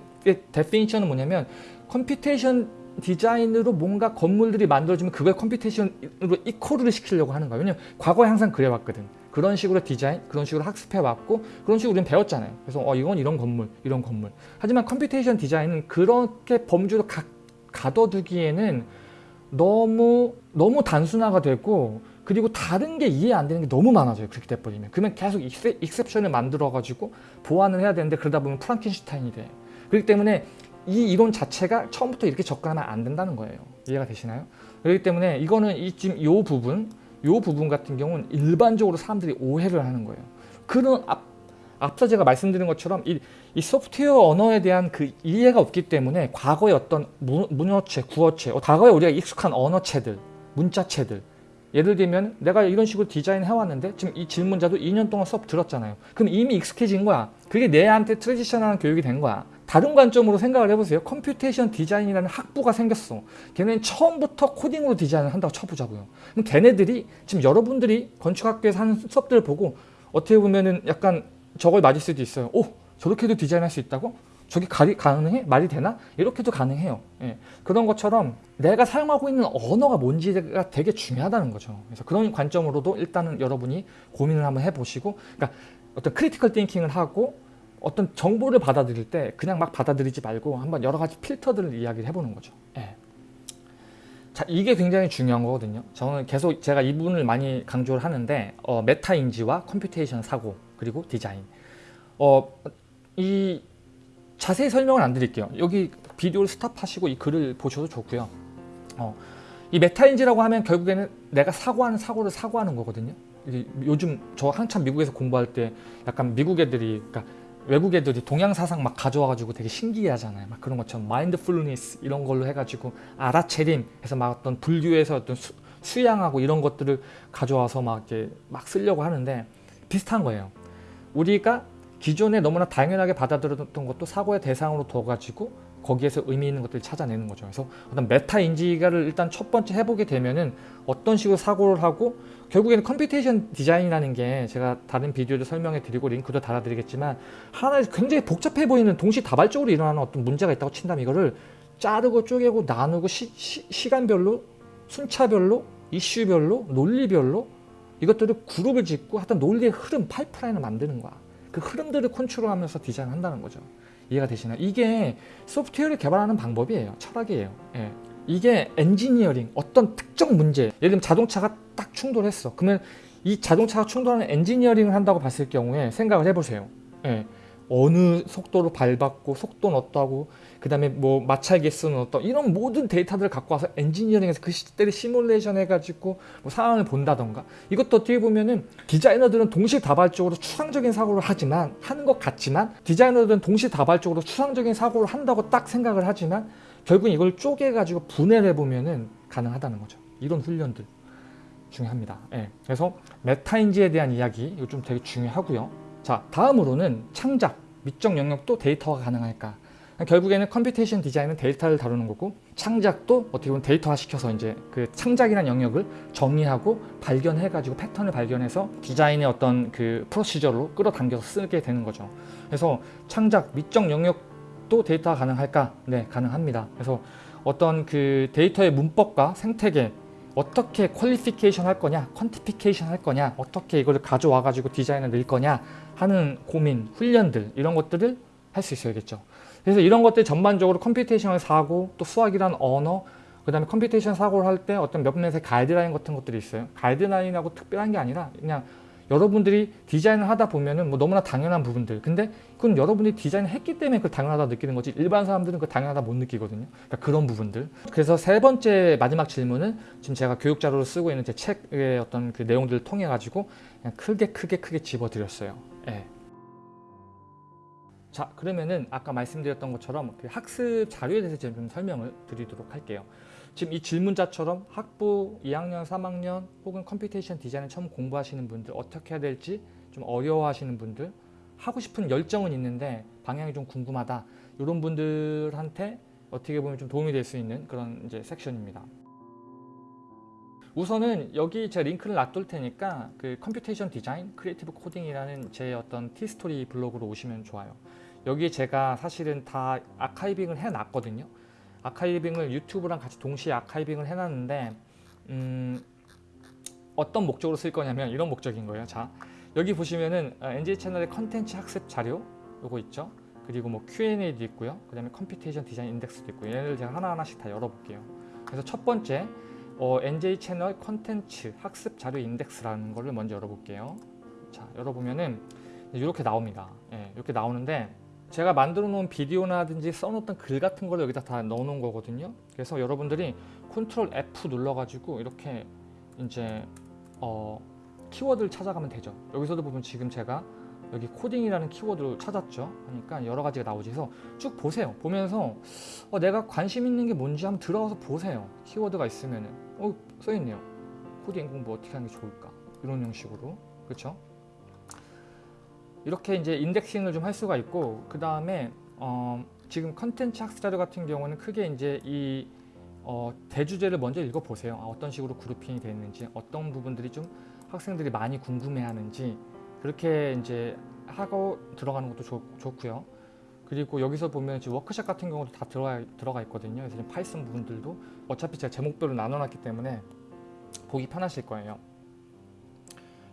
definition은 뭐냐면 computation 디자인으로 뭔가 건물들이 만들어지면 그걸 computation으로 equal을 시키려고 하는 거예요. 왜냐면 과거에 항상 그래왔거든. 그런 식으로 디자인, 그런 식으로 학습해왔고 그런 식으로 우리는 배웠잖아요. 그래서 어 이건 이런 건물, 이런 건물. 하지만 computation 디자인은 그렇게 범주로 가, 가둬두기에는 너무 너무 단순화가 되고 그리고 다른 게 이해 안 되는 게 너무 많아져요. 그렇게 돼버리면. 그러면 계속 익세, exception을 만들어가지고 보완을 해야 되는데 그러다 보면 프랑켄슈타인이 돼. 그렇기 때문에 이 이론 자체가 처음부터 이렇게 접근하면 안 된다는 거예요. 이해가 되시나요? 그렇기 때문에 이거는 이 지금 요 부분, 요 부분 같은 경우는 일반적으로 사람들이 오해를 하는 거예요. 그런 앞, 앞서 제가 말씀드린 것처럼 이, 이 소프트웨어 언어에 대한 그 이해가 없기 때문에 과거의 어떤 문, 문어체, 구어체, 어, 과거에 우리가 익숙한 언어체들, 문자체들 예를 들면 내가 이런 식으로 디자인 해왔는데 지금 이 질문자도 2년 동안 수업 들었잖아요. 그럼 이미 익숙해진 거야. 그게 내한테 트레디셔널한 교육이 된 거야. 다른 관점으로 생각을 해보세요. computation 디자인이라는 학부가 생겼어. 걔네는 처음부터 코딩으로 디자인을 한다고 쳐보자고요. 그럼 걔네들이 지금 여러분들이 건축학교에서 하는 수업들을 보고 어떻게 보면은 약간 저걸 맞을 수도 있어요. 오 저렇게도 디자인할 수 있다고? 저게 가리, 가능해? 말이 되나? 이렇게도 가능해요. 예. 그런 것처럼 내가 사용하고 있는 언어가 뭔지가 되게 중요하다는 거죠. 그래서 그런 관점으로도 일단은 여러분이 고민을 한번 해보시고 그러니까 어떤 critical thinking을 하고 어떤 정보를 받아들일 때 그냥 막 받아들이지 말고 한번 여러 가지 필터들을 이야기를 해보는 거죠. 예. 자, 이게 굉장히 중요한 거거든요. 저는 계속 제가 이 부분을 많이 강조를 하는데 어, 메타 인지와 computation 사고 그리고 디자인. 어, 이 자세히 설명을 안 드릴게요. 여기 비디오를 stop하시고 이 글을 보셔도 좋고요. 어, 이 메타인지라고 하면 결국에는 내가 사고하는 사고를 사고하는 거거든요. 요즘 저 한참 미국에서 공부할 때 약간 미국 애들이 그러니까 외국 애들이 동양 사상 막 가져와가지고 되게 신기하잖아요. 막 그런 것처럼 mindfulness 이런 걸로 해가지고 알아차림 해서 막 어떤 불교에서 어떤 수, 수양하고 이런 것들을 가져와서 막 이렇게 막 쓰려고 하는데 비슷한 거예요. 우리가 기존에 너무나 당연하게 받아들였던 것도 사고의 대상으로 둬가지고 거기에서 의미 있는 것들을 찾아내는 거죠. 그래서 어떤 메타 인지가를 일단 첫 번째 해보게 되면은 어떤 식으로 사고를 하고 결국에는 computation 디자인이라는 게 제가 다른 비디오도 설명해 드리고 링크도 달아 드리겠지만 하나의 굉장히 복잡해 보이는 동시다발적으로 일어나는 어떤 문제가 있다고 친다면 이거를 자르고 쪼개고 나누고 시, 시 간별로 순차별로 이슈별로 논리별로 이것들을 그룹을 짓고 하여튼 논리의 흐름 파이프라인을 만드는 거야. 그 흐름들을 컨트롤하면서 디자인한다는 거죠. 이해가 되시나요? 이게 소프트웨어를 개발하는 방법이에요. 철학이에요. 예. 이게 엔지니어링, 어떤 특정 문제, 예를 들면 자동차가 딱 충돌했어. 그러면 이 자동차가 충돌하는 엔지니어링을 한다고 봤을 경우에 생각을 해보세요. 예. 어느 속도로 밟았고 속도는 어떠하고 그 다음에 뭐 마찰 계수는 어떠 이런 모든 데이터들을 갖고 와서 엔지니어링에서 그 사태를 시뮬레이션 해가지고 뭐 상황을 본다던가 이것도 어떻게 보면은 디자이너들은 동시다발적으로 추상적인 사고를 하지만 하는 것 같지만 디자이너들은 동시다발적으로 추상적인 사고를 한다고 딱 생각을 하지만 결국 이걸 쪼개가지고 분해를 해보면은 가능하다는 거죠. 이런 훈련들 중요합니다. 예. 그래서 메타인지에 대한 이야기 이거 좀 되게 중요하고요. 자 다음으로는 창작, 미적 영역도 데이터가 가능할까? 결국에는 computation 디자인은 데이터를 다루는 거고 창작도 어떻게 보면 데이터화 시켜서 이제 그 창작이라는 영역을 정리하고 발견해 가지고 패턴을 발견해서 디자인의 어떤 그 procedure로 끌어당겨서 쓰게 되는 거죠. 그래서 창작, 미적 영역 도 데이터가 가능할까? 네 가능합니다. 그래서 어떤 그 데이터의 문법과 생태계 어떻게 qualification 할 거냐 quantification 할 거냐 어떻게 이걸 가져와 가지고 디자인을 넣을 거냐 하는 고민 훈련들 이런 것들을 할 수 있어야겠죠. 그래서 이런 것들 전반적으로 computation을 사고 또 수학이란 언어 그 다음에 computation 사고를 할 때 어떤 몇몇의 가이드라인 같은 것들이 있어요. 가이드라인하고 특별한 게 아니라 그냥 여러분들이 디자인을 하다 보면은 뭐 너무나 당연한 부분들. 근데 그건 여러분들이 디자인을 했기 때문에 그걸 당연하다 느끼는 거지. 일반 사람들은 그걸 당연하다 못 느끼거든요. 그러니까 그런 부분들. 그래서 세 번째 마지막 질문은 지금 제가 교육 자료로 쓰고 있는 제 책의 어떤 그 내용들을 통해 가지고 그냥 크게 크게 크게 집어드렸어요. 예. 자 그러면은 아까 말씀드렸던 것처럼 그 학습 자료에 대해서 좀 설명을 드리도록 할게요 지금 이 질문자처럼 학부 2학년 3학년 혹은 computation 디자인을 처음 공부하시는 분들 어떻게 해야 될지 좀 어려워하시는 분들 하고 싶은 열정은 있는데 방향이 좀 궁금하다. 이런 분들한테 어떻게 보면 좀 도움이 될 수 있는 그런 이제 섹션입니다. 우선은 여기 제가 링크를 놔둘 테니까 그 computation 디자인 creative 코딩이라는 제 어떤 티스토리 블로그로 오시면 좋아요. 여기에 제가 사실은 다 archiving을 해놨거든요 archiving을 유튜브랑 같이 동시에 archiving을 해놨는데 음, 어떤 목적으로 쓸 거냐면 이런 목적인 거예요. 자 여기 보시면은 NJ 채널의 컨텐츠 학습 자료 요거 있죠? 그리고 뭐 Q&A도 있고요. 그 다음에 computation 디자인 인덱스도 있고 얘를 제가 하나하나씩 다 열어볼게요. 그래서 첫 번째 어, NJ 채널 컨텐츠 학습 자료 인덱스라는 거를 먼저 열어볼게요. 자 열어보면은 이렇게 나옵니다. 예, 이렇게 나오는데 제가 만들어 놓은 비디오나든지 써놓던 글 같은 걸 여기다 다 넣어 놓은 거거든요. 그래서 여러분들이 컨트롤 F 눌러 가지고 이렇게 이제 어, 키워드를 찾아가면 되죠. 여기서도 보면 지금 제가 여기 코딩이라는 키워드를 찾았죠. 하니까 여러 가지가 나오지. 그래서 쭉 보세요. 보면서 어, 내가 관심 있는 게 뭔지 한번 들어가서 보세요. 키워드가 있으면은. 어 써있네요. 코딩 공부 어떻게 하는 게 좋을까? 이런 형식으로. 그렇죠 이렇게 이제 indexing을 좀 할 수가 있고 그 다음에 어, 지금 컨텐츠 학습 자료 같은 경우는 크게 이제 이 어, 대주제를 먼저 읽어보세요. 아, 어떤 식으로 grouping이 되어 있는지, 어떤 부분들이 좀 학생들이 많이 궁금해하는지 그렇게 이제 하고 들어가는 것도 좋, 좋고요. 그리고 여기서 보면 지금 워크샵 같은 경우도 다 들어가, 들어가 있거든요. 그래서 파이썬 부분들도 어차피 제가 제목별로 나눠놨기 때문에 보기 편하실 거예요.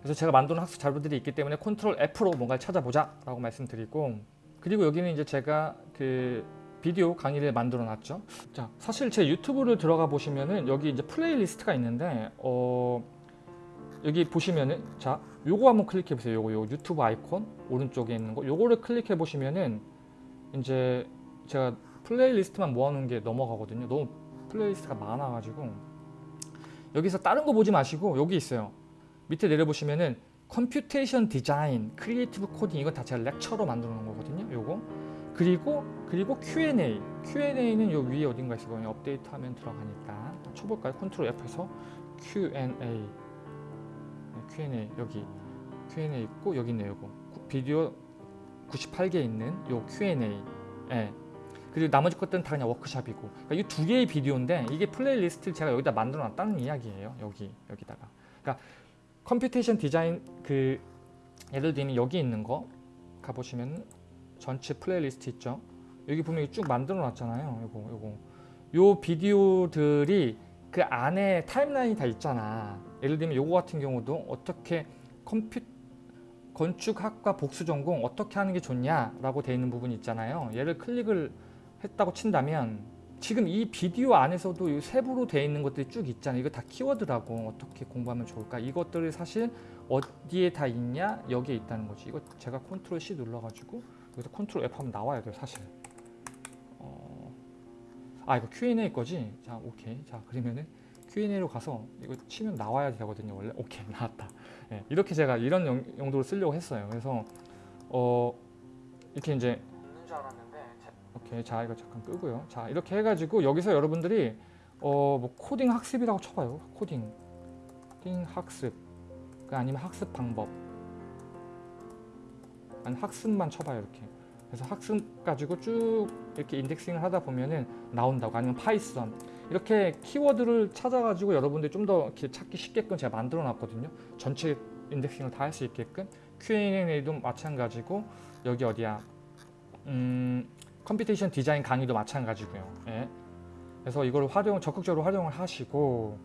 그래서 제가 만드는 학습 자료들이 있기 때문에 컨트롤 F로 뭔가를 찾아보자 라고 말씀드리고 그리고 여기는 이제 제가 그 비디오 강의를 만들어 놨죠. 자 사실 제 유튜브를 들어가 보시면은 여기 이제 playlist가 있는데 어 여기 보시면은 자 요거 한번 클릭해 보세요. 요거 요 유튜브 아이콘 오른쪽에 있는 거. 요거를 클릭해 보시면은 이제 제가 playlist만 모아놓은 게 넘어가거든요. 너무 playlist가 많아 가지고. 여기서 다른 거 보지 마시고 여기 있어요 밑에 내려보시면은 computation 디자인, creative 코딩 이건 다 제가 lecture로 만들어 놓은 거거든요. 요거 그리고 그리고 Q&A Q&A는 요 위에 어딘가 있을 거예요. 업데이트 하면 들어가니까 쳐 볼까요? 컨트롤 F에서 Q&A 네, Q&A 여기 Q&A 있고 여기 있네요. 요거 비디오 98개 있는 요 Q&A 예. 그리고 나머지 것들은 다 그냥 워크샵이고 그러니까 이 두 개의 비디오인데 이게 playlist를 제가 여기다 만들어 놨다는 이야기예요. 여기 여기다가 그러니까 computation 디자인 그 예를 들면 여기 있는 거 가보시면 전체 플레이리스트 있죠? 여기 보면 쭉 만들어 놨잖아요 요거 요거. 요 비디오들이 그 안에 timeline이 다 있잖아. 예를 들면 요거 같은 경우도 어떻게 컴퓨 건축학과 복수 전공 어떻게 하는 게 좋냐 라고 되어 있는 부분이 있잖아요. 얘를 클릭을 했다고 친다면 지금 이 비디오 안에서도 세부로 되어 있는 것들이 쭉 있잖아요. 이거 다 키워드라고 어떻게 공부하면 좋을까? 이것들이 사실 어디에 다 있냐? 여기에 있다는 거지. 이거 제가 컨트롤 C 눌러가지고 여기서 컨트롤 F 하면 나와야 돼요. 사실. 어... 아 이거 Q&A 거지? 자 오케이. 자 그러면은 Q&A로 가서 이거 치면 나와야 되거든요. 원래 오케이 나왔다. 네, 이렇게 제가 이런 용, 용도로 쓰려고 했어요. 그래서 어 이렇게 이제 오케이 자 이거 잠깐 끄고요. 자 이렇게 해가지고 여기서 여러분들이 어 뭐 코딩 학습이라고 쳐봐요. 코딩. 코딩 학습. 그 아니면 학습 방법. 아니 학습만 쳐봐요 이렇게. 그래서 학습 가지고 쭉 이렇게 indexing을 하다 보면은 나온다고 아니면 파이썬. 이렇게 키워드를 찾아가지고 여러분들이 좀 더 찾기 쉽게끔 제가 만들어 놨거든요. 전체 indexing을 다 할 수 있게끔. Q&A도 마찬가지고 여기 어디야? 음 computation 디자인 강의도 마찬가지고요. 예. 그래서 이걸 활용 적극적으로 활용을 하시고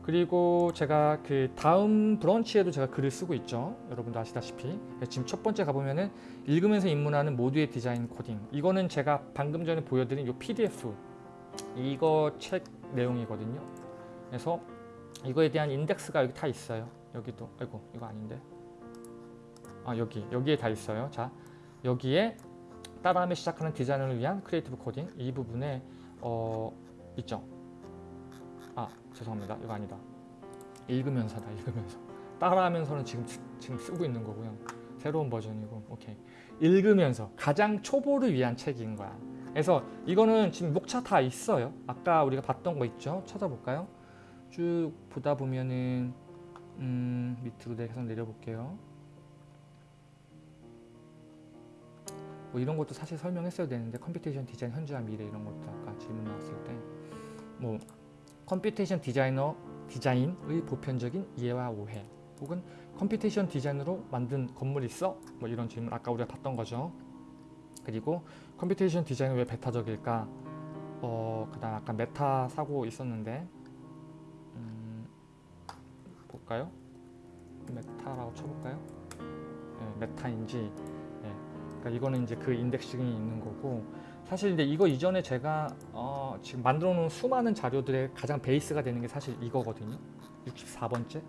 그리고 제가 그 다음 브런치에도 제가 글을 쓰고 있죠. 여러분도 아시다시피 지금 첫 번째 가보면은 읽으면서 입문하는 모두의 디자인 코딩 이거는 제가 방금 전에 보여드린 이 PDF 이거 책 내용이거든요. 그래서 이거에 대한 인덱스가 여기 다 있어요. 여기도 아이고 이거 아닌데 아 여기 여기에 다 있어요. 자 여기에 따라하며 시작하는 디자인을 위한 creative 코딩 이 부분에 어 있죠. 아 죄송합니다. 이거 아니다. 읽으면서다 읽으면서 따라하면서는 지금 쓰- 지금 쓰고 있는 거고요. 새로운 버전이고 오케이 읽으면서 가장 초보를 위한 책인 거야. 그래서 이거는 지금 목차 다 있어요. 아까 우리가 봤던 거 있죠. 찾아볼까요? 쭉 보다 보면은 음, 밑으로 내- 계속 내려볼게요. 뭐 이런 것도 사실 설명했어야 되는데 computation 디자인 현주소와 미래 이런 것도 아까 질문 나왔을 때 뭐 computation 디자이너 디자인의 보편적인 이해와 오해 혹은 computation 디자인으로 만든 건물이 있어? 뭐 이런 질문 아까 우리가 봤던 거죠. 그리고 computation 디자인은 왜 배타적일까? 어 그 다음 아까 메타 사고 있었는데 음, 볼까요? 메타라고 쳐볼까요? 네, 메타인지 네. 그러니까 이거는 이제 그 indexing이 있는 거고 사실 근데 이거 이전에 제가 어, 지금 만들어 놓은 수많은 자료들의 가장 베이스가 되는 게 사실 이거거든요. 64번째?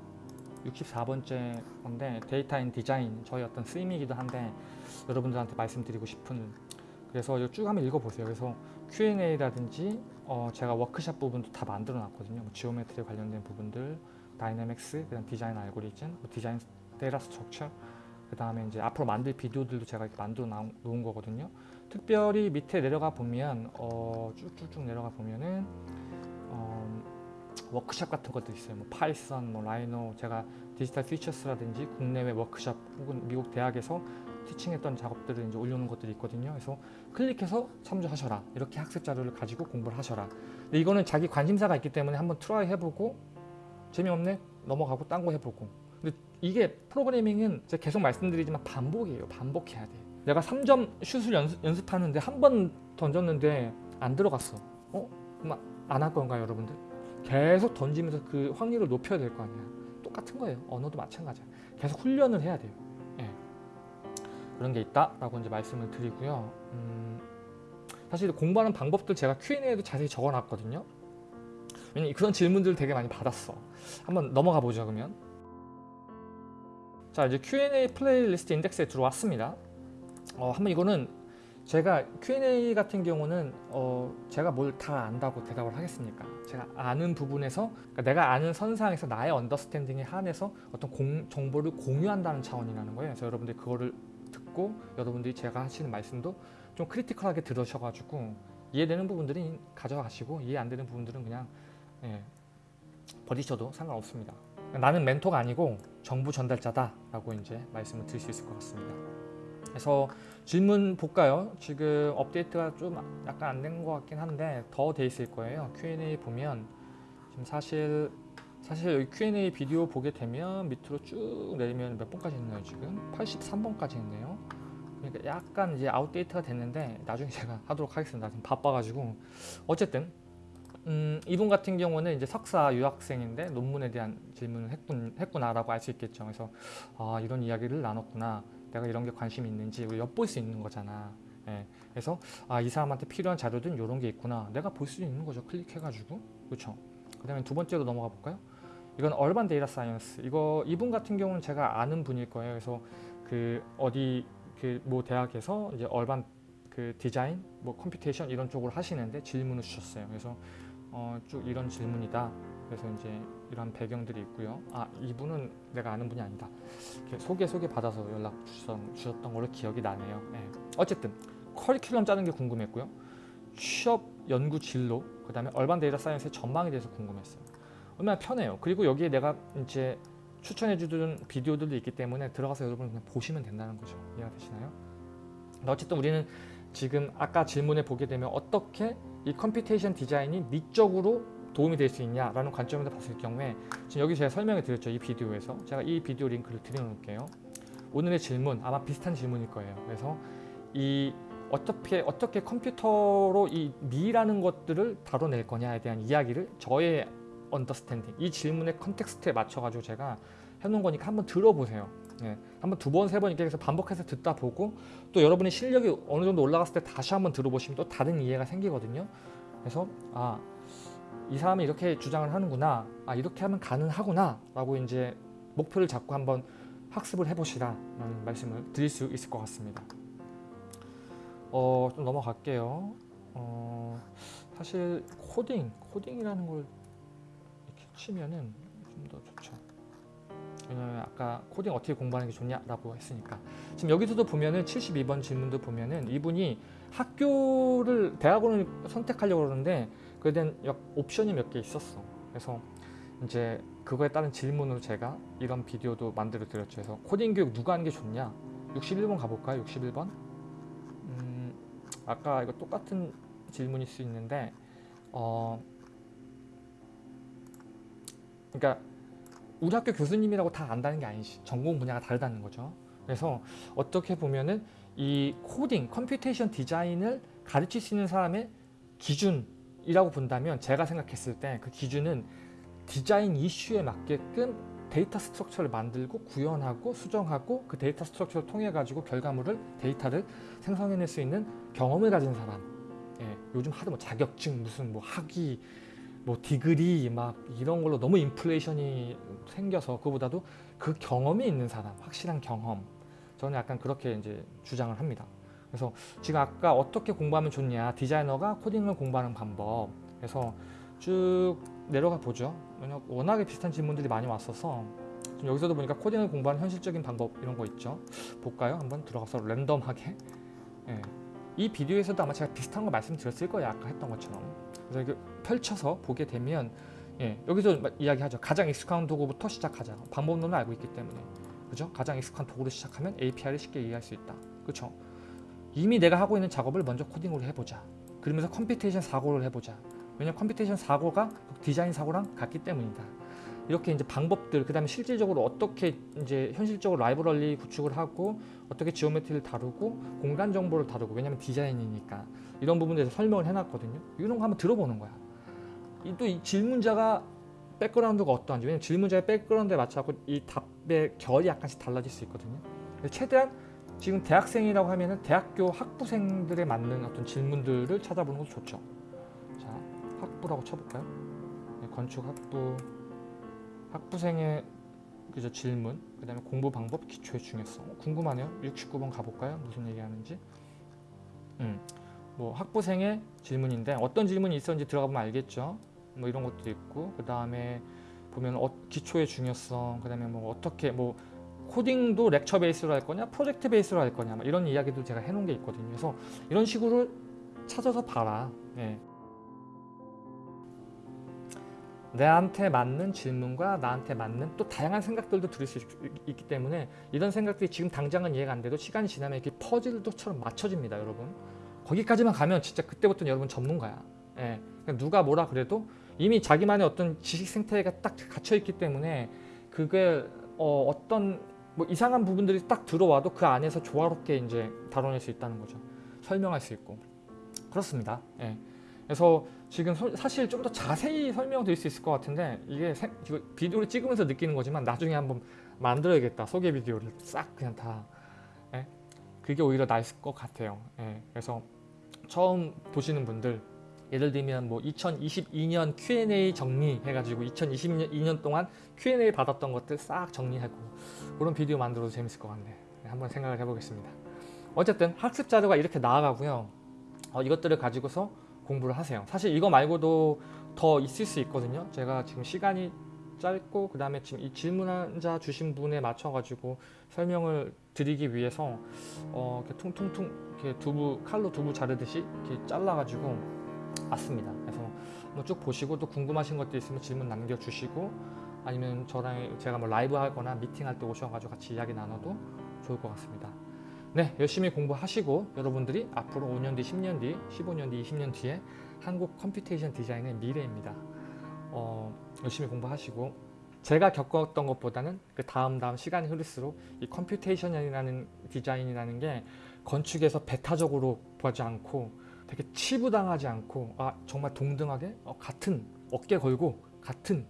64번째 건데 data in design 저희 어떤 쓰임이기도 한데 여러분들한테 말씀드리고 싶은 그래서 이거 쭉 한번 읽어보세요. 그래서 Q&A라든지 어, 제가 워크샵 부분도 다 만들어 놨거든요. 뭐 geometry 관련된 부분들 dynamics 그다음 design algorithm 뭐 design data structure 그 다음에 이제 앞으로 만들 비디오들도 제가 이렇게 만들어 놓은 거거든요. 특별히 밑에 내려가 보면 어, 쭉쭉쭉 내려가 보면은 어, 워크샵 같은 것도 있어요. 뭐 Python, 뭐 Rhino, 제가 Digital Futures라든지 국내외 워크샵 혹은 미국 대학에서 teaching했던 작업들을 이제 올려놓은 것들이 있거든요. 그래서 클릭해서 참조하셔라. 이렇게 학습 자료를 가지고 공부를 하셔라. 근데 이거는 자기 관심사가 있기 때문에 한번 try 해보고 재미없네 넘어가고 딴 거 해보고. 이게 프로그래밍은 제가 계속 말씀드리지만 반복이에요. 반복해야 돼. 내가 3점 슛을 연습, 연습 하는데 한 번 던졌는데 안 들어갔어. 어? 그럼 안 할 건가요, 여러분들? 계속 던지면서 그 확률을 높여야 될 거 아니야. 똑같은 거예요. 언어도 마찬가지야. 계속 훈련을 해야 돼요. 예. 그런 게 있다라고 이제 말씀을 드리고요. 음, 사실 공부하는 방법들 제가 Q&A에도 자세히 적어놨거든요. 왜냐면 그런 질문들을 되게 많이 받았어. 한번 넘어가 보죠, 그러면. 자, 이제 Q&A playlist index에 들어왔습니다. 어, 한번 이거는 제가 Q&A 같은 경우는 어, 제가 뭘 다 안다고 대답을 하겠습니까? 제가 아는 부분에서 그러니까 내가 아는 선상에서 나의 understanding에 한해서 어떤 공, 정보를 공유한다는 차원이라는 거예요. 그래서 여러분들이 그거를 듣고 여러분들이 제가 하시는 말씀도 좀 크리티컬하게 들으셔가지고 이해되는 부분들은 가져가시고 이해 안 되는 부분들은 그냥 예, 버리셔도 상관없습니다. 나는 멘토가 아니고 정보 전달자다라고 이제 말씀을 드릴 수 있을 것 같습니다. 그래서 질문 볼까요? 지금 업데이트가 좀 약간 안 된 것 같긴 한데 더 돼 있을 거예요. Q&A 보면 지금 사실 사실 여기 Q&A 비디오 보게 되면 밑으로 쭉 내리면 몇 번까지 있나요 지금? 83번까지 있네요. 그러니까 약간 이제 outdate가 됐는데 나중에 [LAUGHS] 제가 하도록 하겠습니다. 지금 바빠가지고 어쨌든 음, 이분 같은 경우는 이제 석사 유학생인데 논문에 대한 질문을 했군, 했구나라고 알 수 있겠죠. 그래서 아 이런 이야기를 나눴구나. 내가 이런 게 관심이 있는지 우리 엿볼 수 있는 거잖아. 예. 그래서 아 이 사람한테 필요한 자료들은 이런 게 있구나. 내가 볼 수 있는 거죠. 클릭해가지고 그렇죠. 그 다음에 두 번째로 넘어가 볼까요? 이건 urban data science. 이거 이분 같은 경우는 제가 아는 분일 거예요. 그래서 그 어디 그 뭐 대학에서 이제 urban 그 디자인, 뭐 computation 이런 쪽으로 하시는데 질문을 주셨어요. 그래서 어, 쭉 이런 질문이다. 그래서 이제 이런 배경들이 있고요. 아 이분은 내가 아는 분이 아니다. 소개 소개 받아서 연락 주셨던, 주셨던 걸로 기억이 나네요. 예. 어쨌든 커리큘럼 짜는 게 궁금했고요. 취업 연구 진로, 그 다음에 urban data science의 전망에 대해서 궁금했어요. 얼마나 편해요. 그리고 여기에 내가 이제 추천해 주는 비디오들도 있기 때문에 들어가서 여러분 그냥 보시면 된다는 거죠. 이해가 되시나요? 어쨌든 우리는 지금 아까 질문에 보게 되면 어떻게 이 computation 디자인이 미적으로 도움이 될 수 있냐라는 관점에서 봤을 경우에 지금 여기 제가 설명을 드렸죠 이 비디오에서. 제가 이 비디오 링크를 드려놓을게요. 오늘의 질문 아마 비슷한 질문일 거예요. 그래서 이 어떻게 어떻게 컴퓨터로 이 미라는 것들을 다뤄낼 거냐에 대한 이야기를 저의 understanding 이 질문의 context에 맞춰 가지고 제가 해놓은 거니까 한번 들어보세요 네, 한번 두 번 세 번 이렇게 해서 반복해서 듣다 보고 또 여러분의 실력이 어느 정도 올라갔을 때 다시 한번 들어보시면 또 다른 이해가 생기거든요 그래서 아 이 사람이 이렇게 주장을 하는구나 아 이렇게 하면 가능하구나 라고 이제 목표를 잡고 한번 학습을 해보시라라는 말씀을 드릴 수 있을 것 같습니다. 어, 좀 넘어갈게요. 어, 사실 코딩, 코딩이라는 걸 이렇게 치면은 좀 더 좋죠. 왜냐면 아까 코딩 어떻게 공부하는 게 좋냐라고 했으니까 지금 여기서도 보면은 72번 질문도 보면은 이분이 학교를 대학원을 선택하려고 그러는데 그에 대한 역- 옵션이 몇 개 있었어. 그래서 이제 그거에 따른 질문으로 제가 이런 비디오도 만들어 드렸죠. 그래서 코딩 교육 누가 하는 게 좋냐? 61번 가볼까요? 61번? 음, 아까 이거 똑같은 질문일 수 있는데 어, 그러니까 우리 학교 교수님이라고 다 안다는 게 아니지. 전공 분야가 다르다는 거죠. 그래서 어떻게 보면은 이 코딩, computation 디자인을 가르칠 수 있는 사람의 기준이라고 본다면 제가 생각했을 때 그 기준은 디자인 이슈에 맞게끔 data structure를 만들고 구현하고 수정하고 그 data structure를 통해 가지고 결과물을 데이터를 생성해낼 수 있는 경험을 가진 사람. 예, 요즘 하도 뭐 자격증 무슨 뭐 학위 뭐 디그리 막 이런 걸로 너무 인플레이션이 생겨서 그보다도 그 경험이 있는 사람, 확실한 경험. 저는 약간 그렇게 이제 주장을 합니다. 그래서 지금 아까 어떻게 공부하면 좋냐, 디자이너가 코딩을 공부하는 방법. 그래서 쭉 내려가 보죠. 워낙에 비슷한 질문들이 많이 왔어서 여기서도 보니까 코딩을 공부하는 현실적인 방법 이런 거 있죠. 볼까요? 한번 들어가서 random하게. 예. 이 비디오에서도 아마 제가 비슷한 거 말씀드렸을 거예요. 아까 했던 것처럼. 그래서 이게 펼쳐서 보게 되면 예, 여기서 마- 이야기하죠. 가장 익숙한 도구부터 시작하자. 방법론을 알고 있기 때문에. 그죠? 가장 익숙한 도구로 시작하면 API를 쉽게 이해할 수 있다. 그렇죠? 이미 내가 하고 있는 작업을 먼저 코딩으로 해보자. 그러면서 computation 사고를 해보자. 왜냐면 computation 사고가 디자인 사고랑 같기 때문이다. 이렇게 이제 방법들, 그 다음에 실질적으로 어떻게 이제 현실적으로 라이브러리 구축을 하고 어떻게 geometry를 다루고 공간 정보를 다루고 왜냐면 디자인이니까 이런 부분에 대해서 설명을 해놨거든요. 이런 거 한번 들어보는 거야. 또 이 질문자가 백그라운드가 어떠한지 왜냐면 질문자의 백그라운드에 맞춰서 이 답의 결이 약간씩 달라질 수 있거든요. 최대한 지금 대학생이라고 하면은 대학교 학부생들에 맞는 어떤 질문들을 찾아보는 것도 좋죠. 자, 학부라고 쳐볼까요? 네, 건축 학부 학부생의 그저 질문, 그 다음에 공부 방법, 기초의 중요성 어, 궁금하네요. 69번 가볼까요? 무슨 얘기하는지. 음, 뭐 학부생의 질문인데 어떤 질문이 있었는지 들어가보면 알겠죠. 뭐 이런 것도 있고 그 다음에 보면 어, 기초의 중요성, 그 다음에 뭐 어떻게 뭐 코딩도 렉처 베이스로 할 거냐, 프로젝트 베이스로 할 거냐, 뭐 이런 이야기도 제가 해놓은 게 있거든요. 그래서 이런 식으로 찾아서 봐라. 예. 나한테 맞는 질문과 나한테 맞는 또 다양한 생각들도 들을 수 있, 있기 때문에 이런 생각들이 지금 당장은 이해가 안 돼도 시간이 지나면 이렇게 퍼즐도처럼 맞춰집니다, 여러분. 거기까지만 가면 진짜 그때부터는 여러분 전문가야. 예. 그러니까 누가 뭐라 그래도 이미 자기만의 어떤 지식 생태계가 딱 갇혀 있기 때문에 그게 어, 어떤 뭐 이상한 부분들이 딱 들어와도 그 안에서 조화롭게 이제 다뤄낼 수 있다는 거죠. 설명할 수 있고 그렇습니다. 예. 그래서 지금 소- 사실 좀 더 자세히 설명드릴 수 있을 것 같은데 이게 생- 이거 비디오를 찍으면서 느끼는 거지만 나중에 한번 만들어야겠다 소개 비디오를 싹 그냥 다 예? 그게 오히려 나을 것 같아요. 예. 그래서 처음 보시는 분들 예를 들면 뭐 2022년 Q&A 정리 해가지고 2022년 동안 Q&A 받았던 것들 싹 정리하고 그런 비디오 만들어도 재밌을 것 같네. 네, 한번 생각을 해보겠습니다. 어쨌든 학습 자료가 이렇게 나와가고요. 어, 이것들을 가지고서 공부를 하세요. 사실 이거 말고도 더 있을 수 있거든요. 제가 지금 시간이 짧고 그 다음에 지금 이 질문자 주신 분에 맞춰가지고 설명을 드리기 위해서 어, 이렇게 퉁퉁퉁 이렇게 두부 칼로 두부 자르듯이 이렇게 잘라가지고 왔습니다. 그래서 한번 쭉 보시고 또 궁금하신 것도 있으면 질문 남겨주시고 아니면 저랑 제가 뭐 라이브 하거나 미팅할 때 오셔가지고 같이 이야기 나눠도 좋을 것 같습니다. 네, 열심히 공부하시고 여러분들이 앞으로 5년 뒤, 10년 뒤, 15년 뒤, 20년 뒤에 한국 computation 디자인의 미래입니다. 어, 열심히 공부하시고 제가 겪었던 것보다는 그 다음 다음 시간이 흐를수록 이 computation이라는 디자인이라는 게 건축에서 배타적으로 보지 않고 되게 치부당하지 않고 아 정말 동등하게 어, 같은 어깨 걸고 같은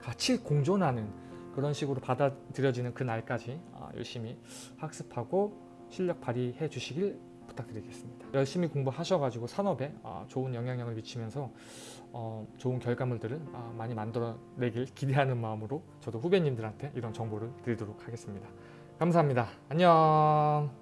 같이 공존하는 그런 식으로 받아들여지는 그 날까지 아, 열심히 학습하고 실력 발휘해 주시길 부탁드리겠습니다. 열심히 공부하셔가지고 산업에 아, 좋은 영향력을 미치면서 어, 좋은 결과물들을 아, 많이 만들어내길 기대하는 마음으로 저도 후배님들한테 이런 정보를 드리도록 하겠습니다. 감사합니다. 안녕.